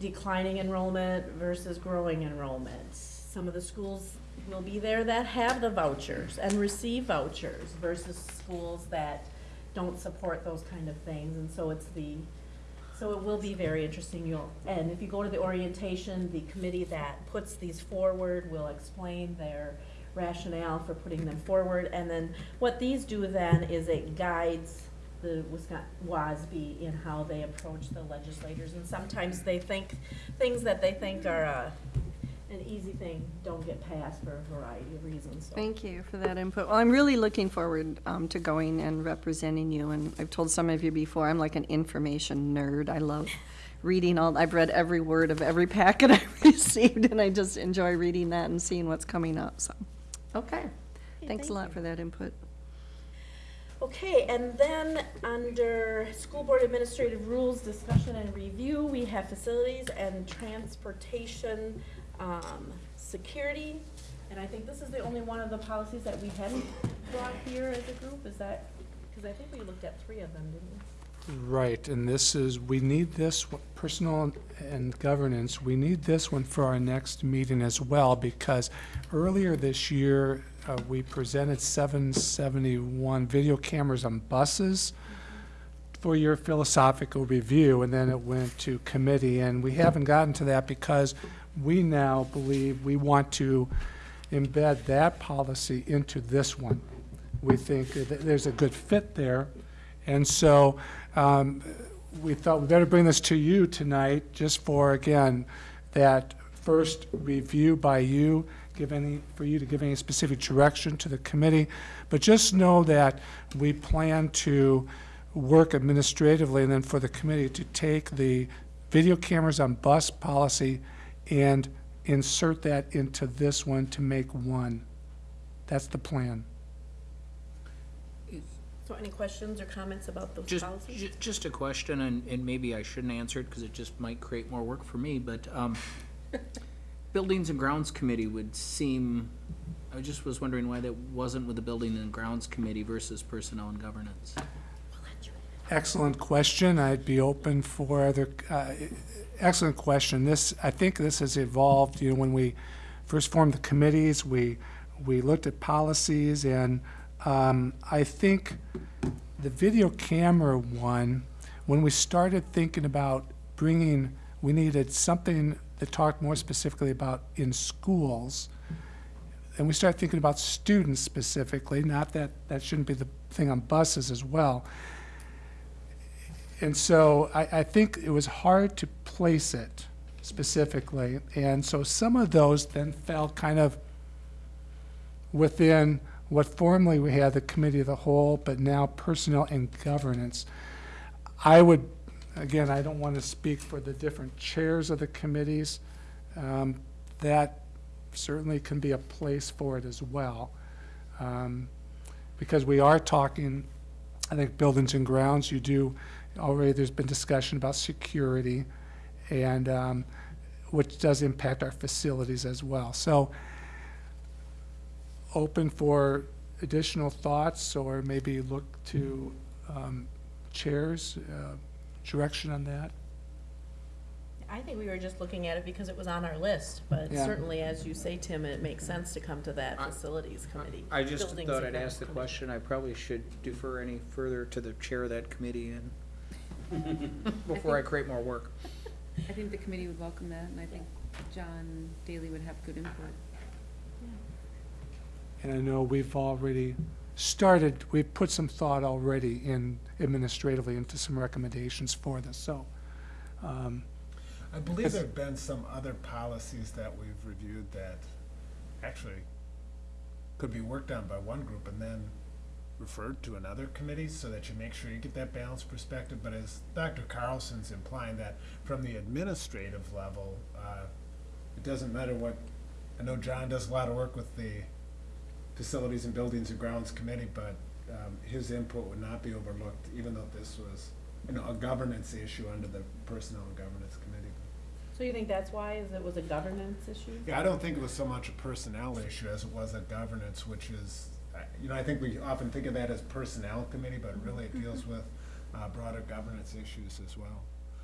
Declining enrollment versus growing enrollment. Some of the schools will be there that have the vouchers and receive vouchers versus schools that don't support those kind of things. And so it's the, so it will be very interesting. You'll, and if you go to the orientation, the committee that puts these forward will explain their rationale for putting them forward. And then what these do then is it guides the Wisconsin, WASB in how they approach the legislators. And sometimes they think, things that they think are, uh, an easy thing don't get passed for a variety of reasons, so. Thank you for that input. Well, I'm really looking forward um, to going and representing you, and I've told some of you before, I'm like an information nerd. I love reading all, I've read every word of every packet I've received, and I just enjoy reading that and seeing what's coming up, so. Okay. Thanks a thank lot for that input. Okay, and then under School Board Administrative Rules, Discussion and Review, we have Facilities and Transportation, um, Security. And I think this is the only one of the policies that we hadn't brought here as a group, is that, because I think we looked at three of them, didn't we? Right, and this is, we need this, personal and governance, we need this one for our next meeting as well, because earlier this year, uh, we presented seven seventy-one video cameras on buses for your philosophical review, and then it went to committee, and we haven't gotten to that because we now believe we want to embed that policy into this one. We think there's a good fit there, and so um, we thought we better bring this to you tonight, just for, again, that first review by you, give any, for you to give any specific direction to the committee. But just know that we plan to work administratively, and then for the committee to take the video cameras on bus policy and insert that into this one to make one. That's the plan. So any questions or comments about those Just, policies? ju- just a question, and, and maybe I shouldn't answer it, because it just might create more work for me, but, um, Buildings and Grounds Committee would seem, I just was wondering why that wasn't with the Building and Grounds Committee versus Personnel and Governance. Excellent question. I'd be open for other, uh, excellent question. This, I think this has evolved, you know, when we first formed the committees, we, we looked at policies, and um, I think the video camera one, when we started thinking about bringing, we needed something that talked more specifically about in schools, and we started thinking about students specifically, not that, that shouldn't be the thing on buses as well. And so I, I think it was hard to place it specifically. And so some of those then fell kind of within what formerly we had the committee of the whole, but now personnel and governance. I would, again, I don't want to speak for the different chairs of the committees. Um, that certainly can be a place for it as well. Um, because we are talking, I think buildings and grounds, you do, already there's been discussion about security and, um, which does impact our facilities as well. So open for additional thoughts or maybe look to, um, chairs, uh, direction on that. I think we were just looking at it because it was on our list, but Yeah. certainly, as you say, Tim, it makes sense to come to that facilities committee. I just Buildings thought I'd ask the Grounds question, I probably should defer any further to the chair of that committee and, before I create more work. I think the committee would welcome that, and I think John Daly would have good input. And I know we've already started, we've put some thought already in administratively into some recommendations for this, so. um, I believe there've been some other policies that we've reviewed that actually could be worked on by one group and then referred to another committee so that you make sure you get that balanced perspective. But as Dr. Carlson's implying that from the administrative level, uh, it doesn't matter what, I know John does a lot of work with the Facilities and Buildings and Grounds Committee, but um, his input would not be overlooked, even though this was, you know, a governance issue under the Personnel and Governance Committee. So you think that's why, is it was a governance issue? Yeah, I don't think it was so much a personnel issue as it was a governance, which is, you know, I think we often think of that as personnel committee, but really it deals with uh, broader governance issues as well.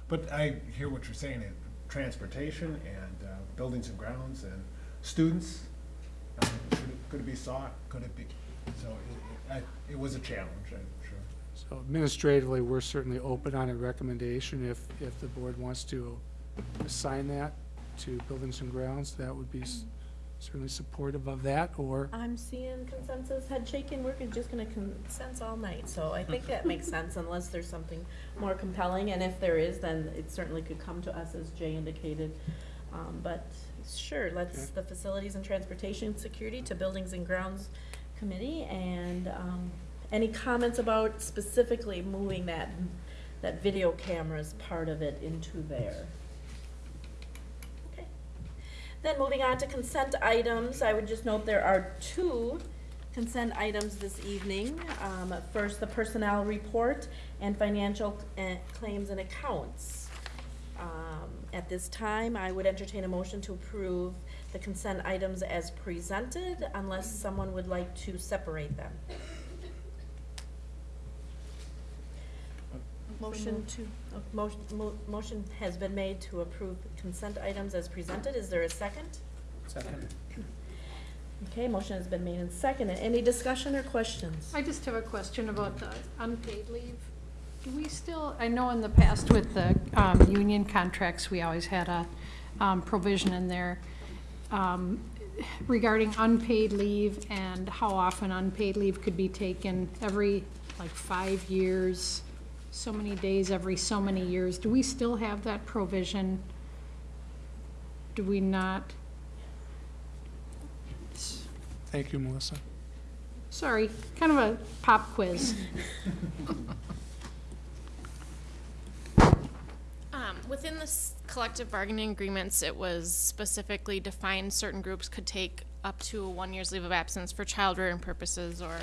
But I hear what you're saying, it- transportation and uh, buildings and grounds and students, Could it- could it be sought? Could it be? So it, I- it was a challenge, I'm sure. So administratively, we're certainly open on a recommendation. If, if the board wants to assign that to Buildings and Grounds, that would be certainly supportive of that, or I'm seeing consensus, head shaking, we're just gonna consense all night, so I think that makes sense unless there's something more compelling, and if there is, then it certainly could come to us, as Jay indicated. Um, but, sure, let's, the Facilities and Transportation Security to Buildings and Grounds Committee, and, um, any comments about specifically moving that, that video cameras part of it into there? Then moving on to consent items, I would just note there are two consent items this evening. Um, First, the personnel report and financial uh, claims and accounts. Um, At this time, I would entertain a motion to approve the consent items as presented unless someone would like to separate them. Motion to, uh, motion, mo- motion has been made to approve consent items as presented. Is there a second? Second. Okay, motion has been made and seconded. Any discussion or questions? I just have a question about the unpaid leave. Do we still, I know in the past with the um, union contracts, we always had a um, provision in there um, regarding unpaid leave and how often unpaid leave could be taken every, like, five years, so many days every so many years. Do we still have that provision? Do we not? thank you, Melissa. Sorry, kind of a pop quiz. Um, within the collective bargaining agreements, it was specifically defined certain groups could take up to one year's leave of absence for child rearing purposes or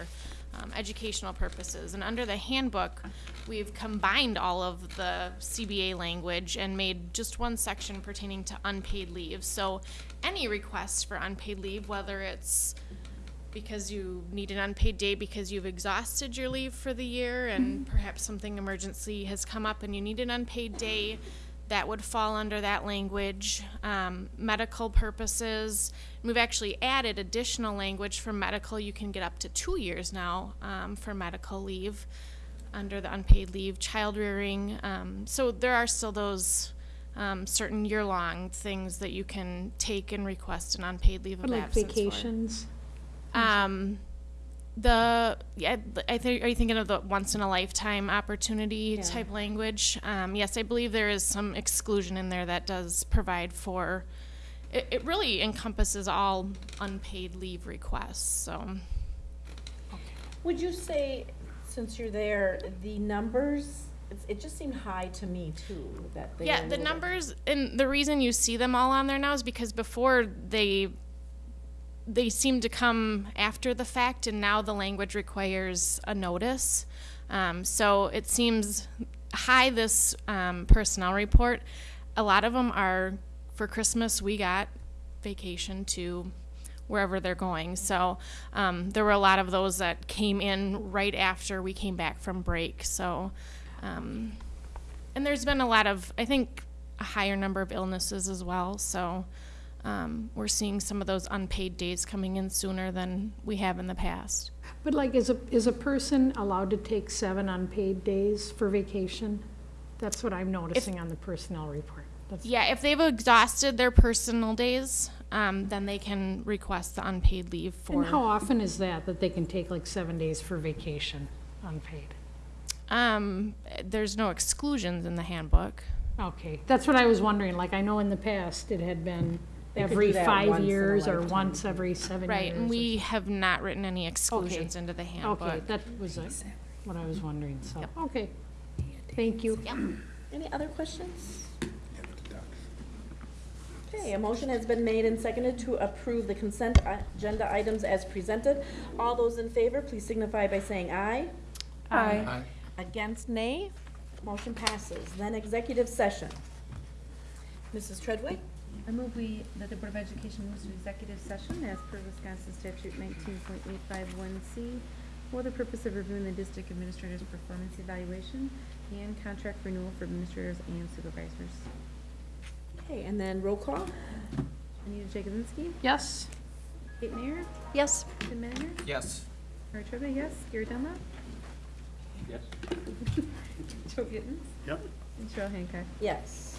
um, educational purposes. And under the handbook, we've combined all of the CBA language and made just one section pertaining to unpaid leave. So any requests for unpaid leave, whether it's because you need an unpaid day because you've exhausted your leave for the year and perhaps something emergency has come up and you need an unpaid day, that would fall under that language. Um, medical purposes, we've actually added additional language for medical. You can get up to two years now um, for medical leave under the unpaid leave, child rearing. Um, so there are still those um, certain year-long things that you can take and request an unpaid leave of Like absence for. vacations? The yeah, I think are you thinking of the once in a lifetime opportunity Yeah. type language? Um, yes, I believe there is some exclusion in there that does provide for. It, it really encompasses all unpaid leave requests. So Would you say, since you're there, the numbers, it just seemed high to me too, that they yeah, the numbers and the reason you see them all on there now is because before they they seem to come after the fact, and now the language requires a notice. Um, so it seems high this um, personnel report. A lot of them are for Christmas. We got vacation to wherever they're going. So um, there were a lot of those that came in right after we came back from break. So, um, and there's been a lot of, I think, a higher number of illnesses as well. So um, we're seeing some of those unpaid days coming in sooner than we have in the past. But like, is a, is a person allowed to take seven unpaid days for vacation? That's what I'm noticing on the personnel report. That's- Yeah, if they've exhausted their personal days, um, then they can request the unpaid leave for. And how often is that, that they can take like seven days for vacation, unpaid? Um, there's no exclusions in the handbook. Okay, that's what I was wondering, like, I know in the past it had been They could every do that five in a years or lifetime. once every seven years. Right, and or we have not written any exclusions Okay. into the handbook. Okay, that was uh, what I was wondering, so, okay. Thank you. Any other questions? Okay, a motion has been made and seconded to approve the consent agenda items as presented. All those in favor, please signify by saying aye. Aye. Aye. Against, nay. Motion passes. Then executive session. Mrs. Treadway? I move we, that the Board of Education moves to executive session as per Wisconsin statute nineteen point eight five one C for the purpose of reviewing the district administrator's performance evaluation and contract renewal for administrators and supervisors. Okay, and then roll call? Anita Jagosinski? Yes? Kate Mayer, Yes. Tim Manner, Yes. Mary Trivia, yes, Gary Dunlap, Yes. Joe Gittens, Yep. and Cheryl Hancock. Yes.